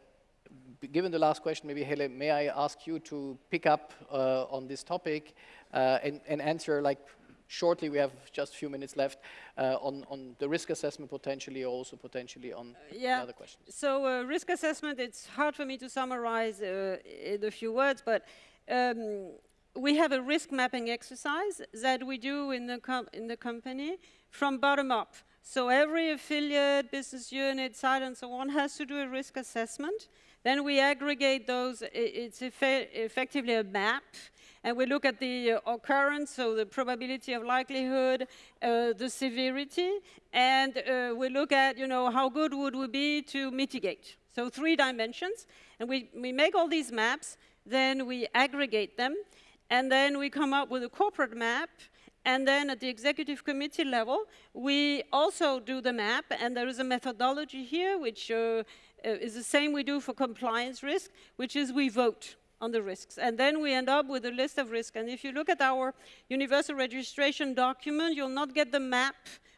given the last question, maybe Helle, may I ask you to pick up uh, on this topic uh, and, and, answer like shortly, we have just a few minutes left, uh, on, on the risk assessment potentially, or also potentially on uh, yeah. other questions. So uh, risk assessment, it's hard for me to summarize uh, in a few words, but um, we have a risk mapping exercise that we do in the, in the company from bottom up. So every affiliate, business unit, site, and so on has to do a risk assessment. Then we aggregate those. It's effectively a map and we look at the uh, occurrence, so the probability of likelihood, uh, the severity, and uh, we look at, you know, how good would we be to mitigate. So three dimensions, and we, we make all these maps, then we aggregate them, and then we come up with a corporate map, And then at the executive committee level, we also do the map, and there is a methodology here, which uh, is the same we do for compliance risk, which is we vote on the risks. And then we end up with a list of risks. And if you look at our universal registration document, you'll not get the map,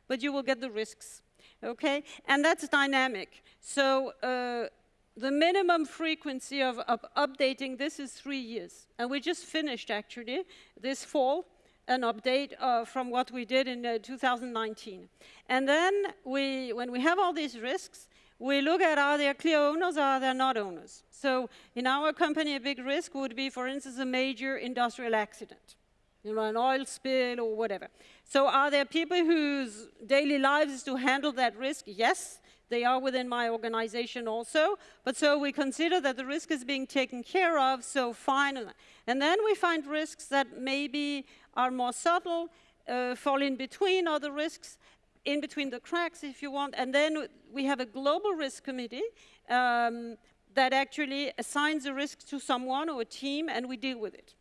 but you will get the risks. Okay? And that's dynamic. So uh, the minimum frequency of, of, updating this is three years. And we just finished, actually, this fall, an update uh, from what we did in uh, 2019. And then we, when we have all these risks, we look at are there clear owners or are there not owners. So in our company, a big risk would be, for instance, a major industrial accident, you know, an oil spill or whatever. So are there people whose daily lives is to handle that risk? Yes, they are within my organization also. But so we consider that the risk is being taken care of, so fine. And then we find risks that maybe are more subtle, uh, fall in between other risks, in between the cracks, if you want. And then we have a global risk committee um, that actually assigns a risk to someone or a team, and we deal with it.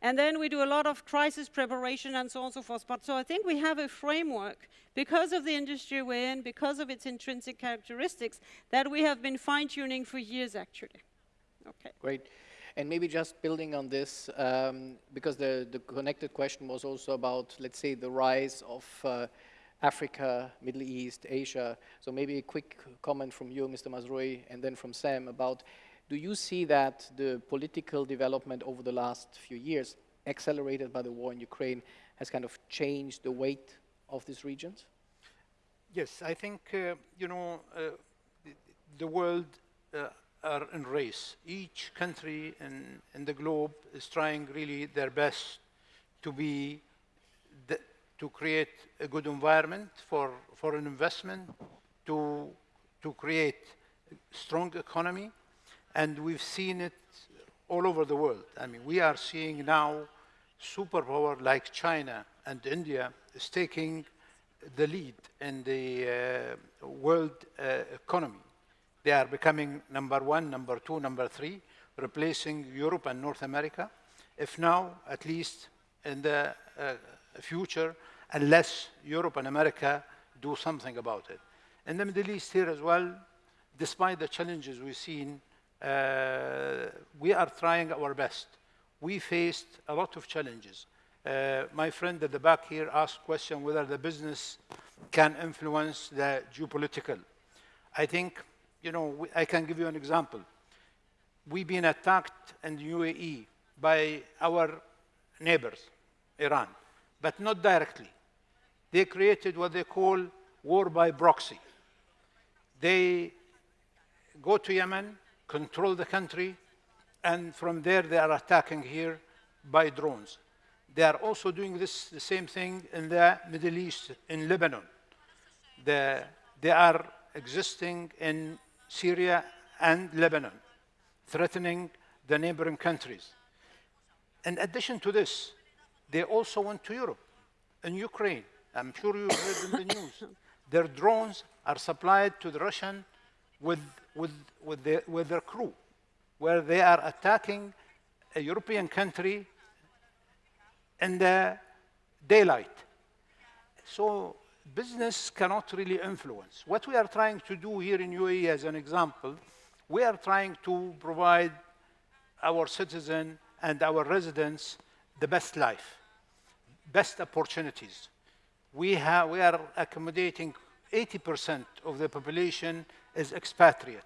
And then we do a lot of crisis preparation and so on and so forth. But so I think we have a framework, because of the industry we're in, because of its intrinsic characteristics, that we have been fine-tuning for years, actually. Okay. Great. And maybe just building on this, um, because the, the connected question was also about, let's say, the rise of uh, Africa, Middle East, Asia. So maybe a quick comment from you, Mr. Mazrui, and then from Sam about, do you see that the political development over the last few years, accelerated by the war in Ukraine, has kind of changed the weight of these regions? Yes, I think, uh, you know, uh, the, world uh, are in race. Each country in, in the globe is trying really their best to be to create a good environment for foreign investment, to to create a strong economy, and we've seen it all over the world. I mean, we are seeing now superpower like China and India is taking the lead in the uh, world uh, economy. They are becoming number one, number two, number three, replacing Europe and North America. If now, at least in the uh, future, unless Europe and America do something about it. In the Middle East here as well, despite the challenges we've seen, uh, we are trying our best. We faced a lot of challenges. Uh, my friend at the back here asked question whether the business can influence the geopolitical. I think you know, we, I can give you an example. We've been attacked in the UAE by our neighbors, Iran, but not directly. They created what they call war by proxy. They go to Yemen, control the country, and from there they are attacking here by drones. They are also doing this the same thing in the Middle East, in Lebanon. The, they are existing in Syria, and Lebanon, threatening the neighboring countries. In addition to this, they also went to Europe and Ukraine. I'm sure you heard in the news. Their drones are supplied to the Russian with, with, with, their, with their crew, where they are attacking a European country in the daylight. So business cannot really influence. What we are trying to do here in UAE as an example, we are trying to provide our citizens and our residents the best life, best opportunities. We, have, we are accommodating 80% of the population is expatriate.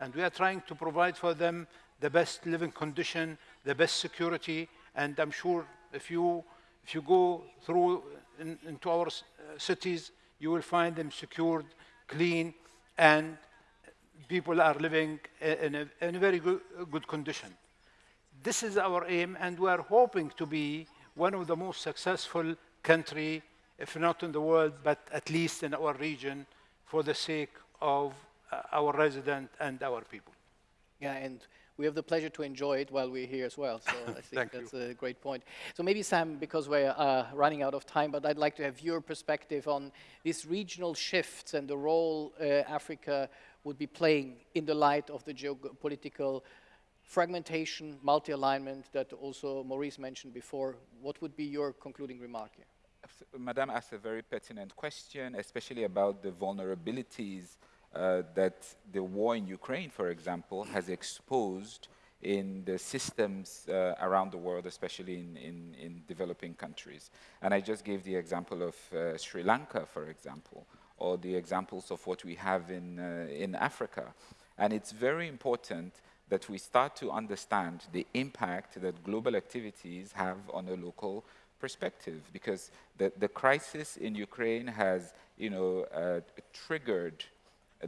And we are trying to provide for them the best living condition, the best security. And I'm sure if you, if you go through in, into our cities, you will find them secured, clean, and people are living in a, in a very good, good condition. This is our aim, and we are hoping to be one of the most successful country, if not in the world, but at least in our region, for the sake of uh, our residents and our people. Yeah, and we have the pleasure to enjoy it while we're here as well. So I think that's you. a great point. So maybe Sam, because we're uh, running out of time, but I'd like to have your perspective on these regional shifts and the role uh, Africa would be playing in the light of the geopolitical fragmentation, multi-alignment that also Morris mentioned before. What would be your concluding remark here? Madame asked a very pertinent question, especially about the vulnerabilities uh, that the war in Ukraine, for example, has exposed in the systems uh, around the world, especially in, in, in, developing countries. And I just gave the example of uh, Sri Lanka, for example, or the examples of what we have in, uh, in Africa. And it's very important that we start to understand the impact that global activities have on a local perspective, because the, the crisis in Ukraine has, you know, uh, triggered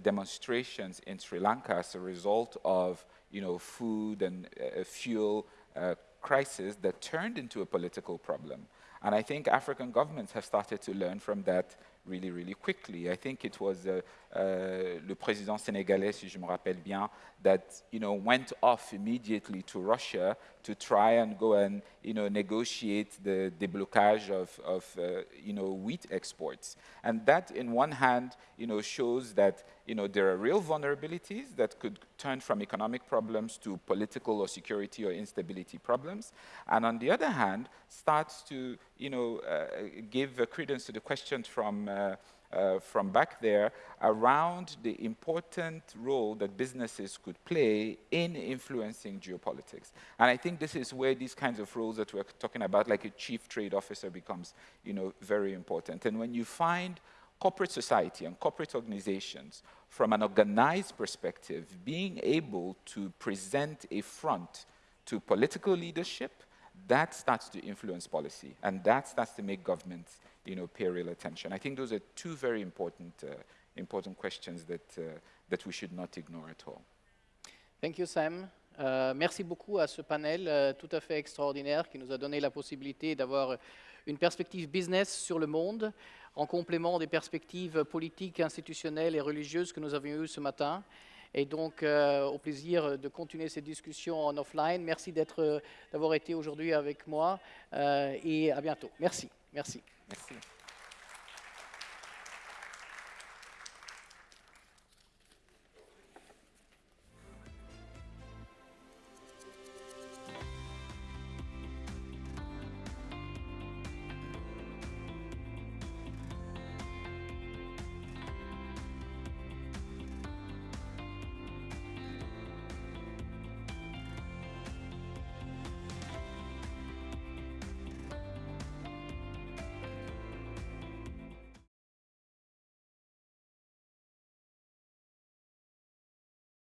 demonstrations in Sri Lanka as a result of you know, food and uh, fuel uh, crisis that turned into a political problem. And I think African governments have started to learn from that really, really quickly. I think it was uh, uh, le président sénégalais, si je me rappelle bien, that you know went off immediately to Russia to try and go and you know negotiate the déblocage of, of uh, you know wheat exports. And that, in one hand, you know shows that you know there are real vulnerabilities that could turn from economic problems to political or security or instability problems. And on the other hand, starts to you know uh, give credence to the questions from uh, uh, from back there around the important role that businesses could play in influencing geopolitics. And I think this is where these kinds of roles that we're talking about, like a chief trade officer, becomes you know, very important. And when you find corporate society and corporate organizations from an organized perspective being able to present a front to political leadership, that starts to influence policy, and that starts to make governments you know, pay real attention. I think those are two very important, uh, important questions that, uh, that we should not ignore at all. Thank you, Sam. Euh, merci beaucoup à ce panel euh, tout à fait extraordinaire qui nous a donné la possibilité d'avoir une perspective business sur le monde en complément des perspectives politiques, institutionnelles et religieuses que nous avions eues ce matin. Et donc, euh, au plaisir de continuer cette discussion en offline. Merci d'avoir été aujourd'hui avec moi et à bientôt. Merci. Merci.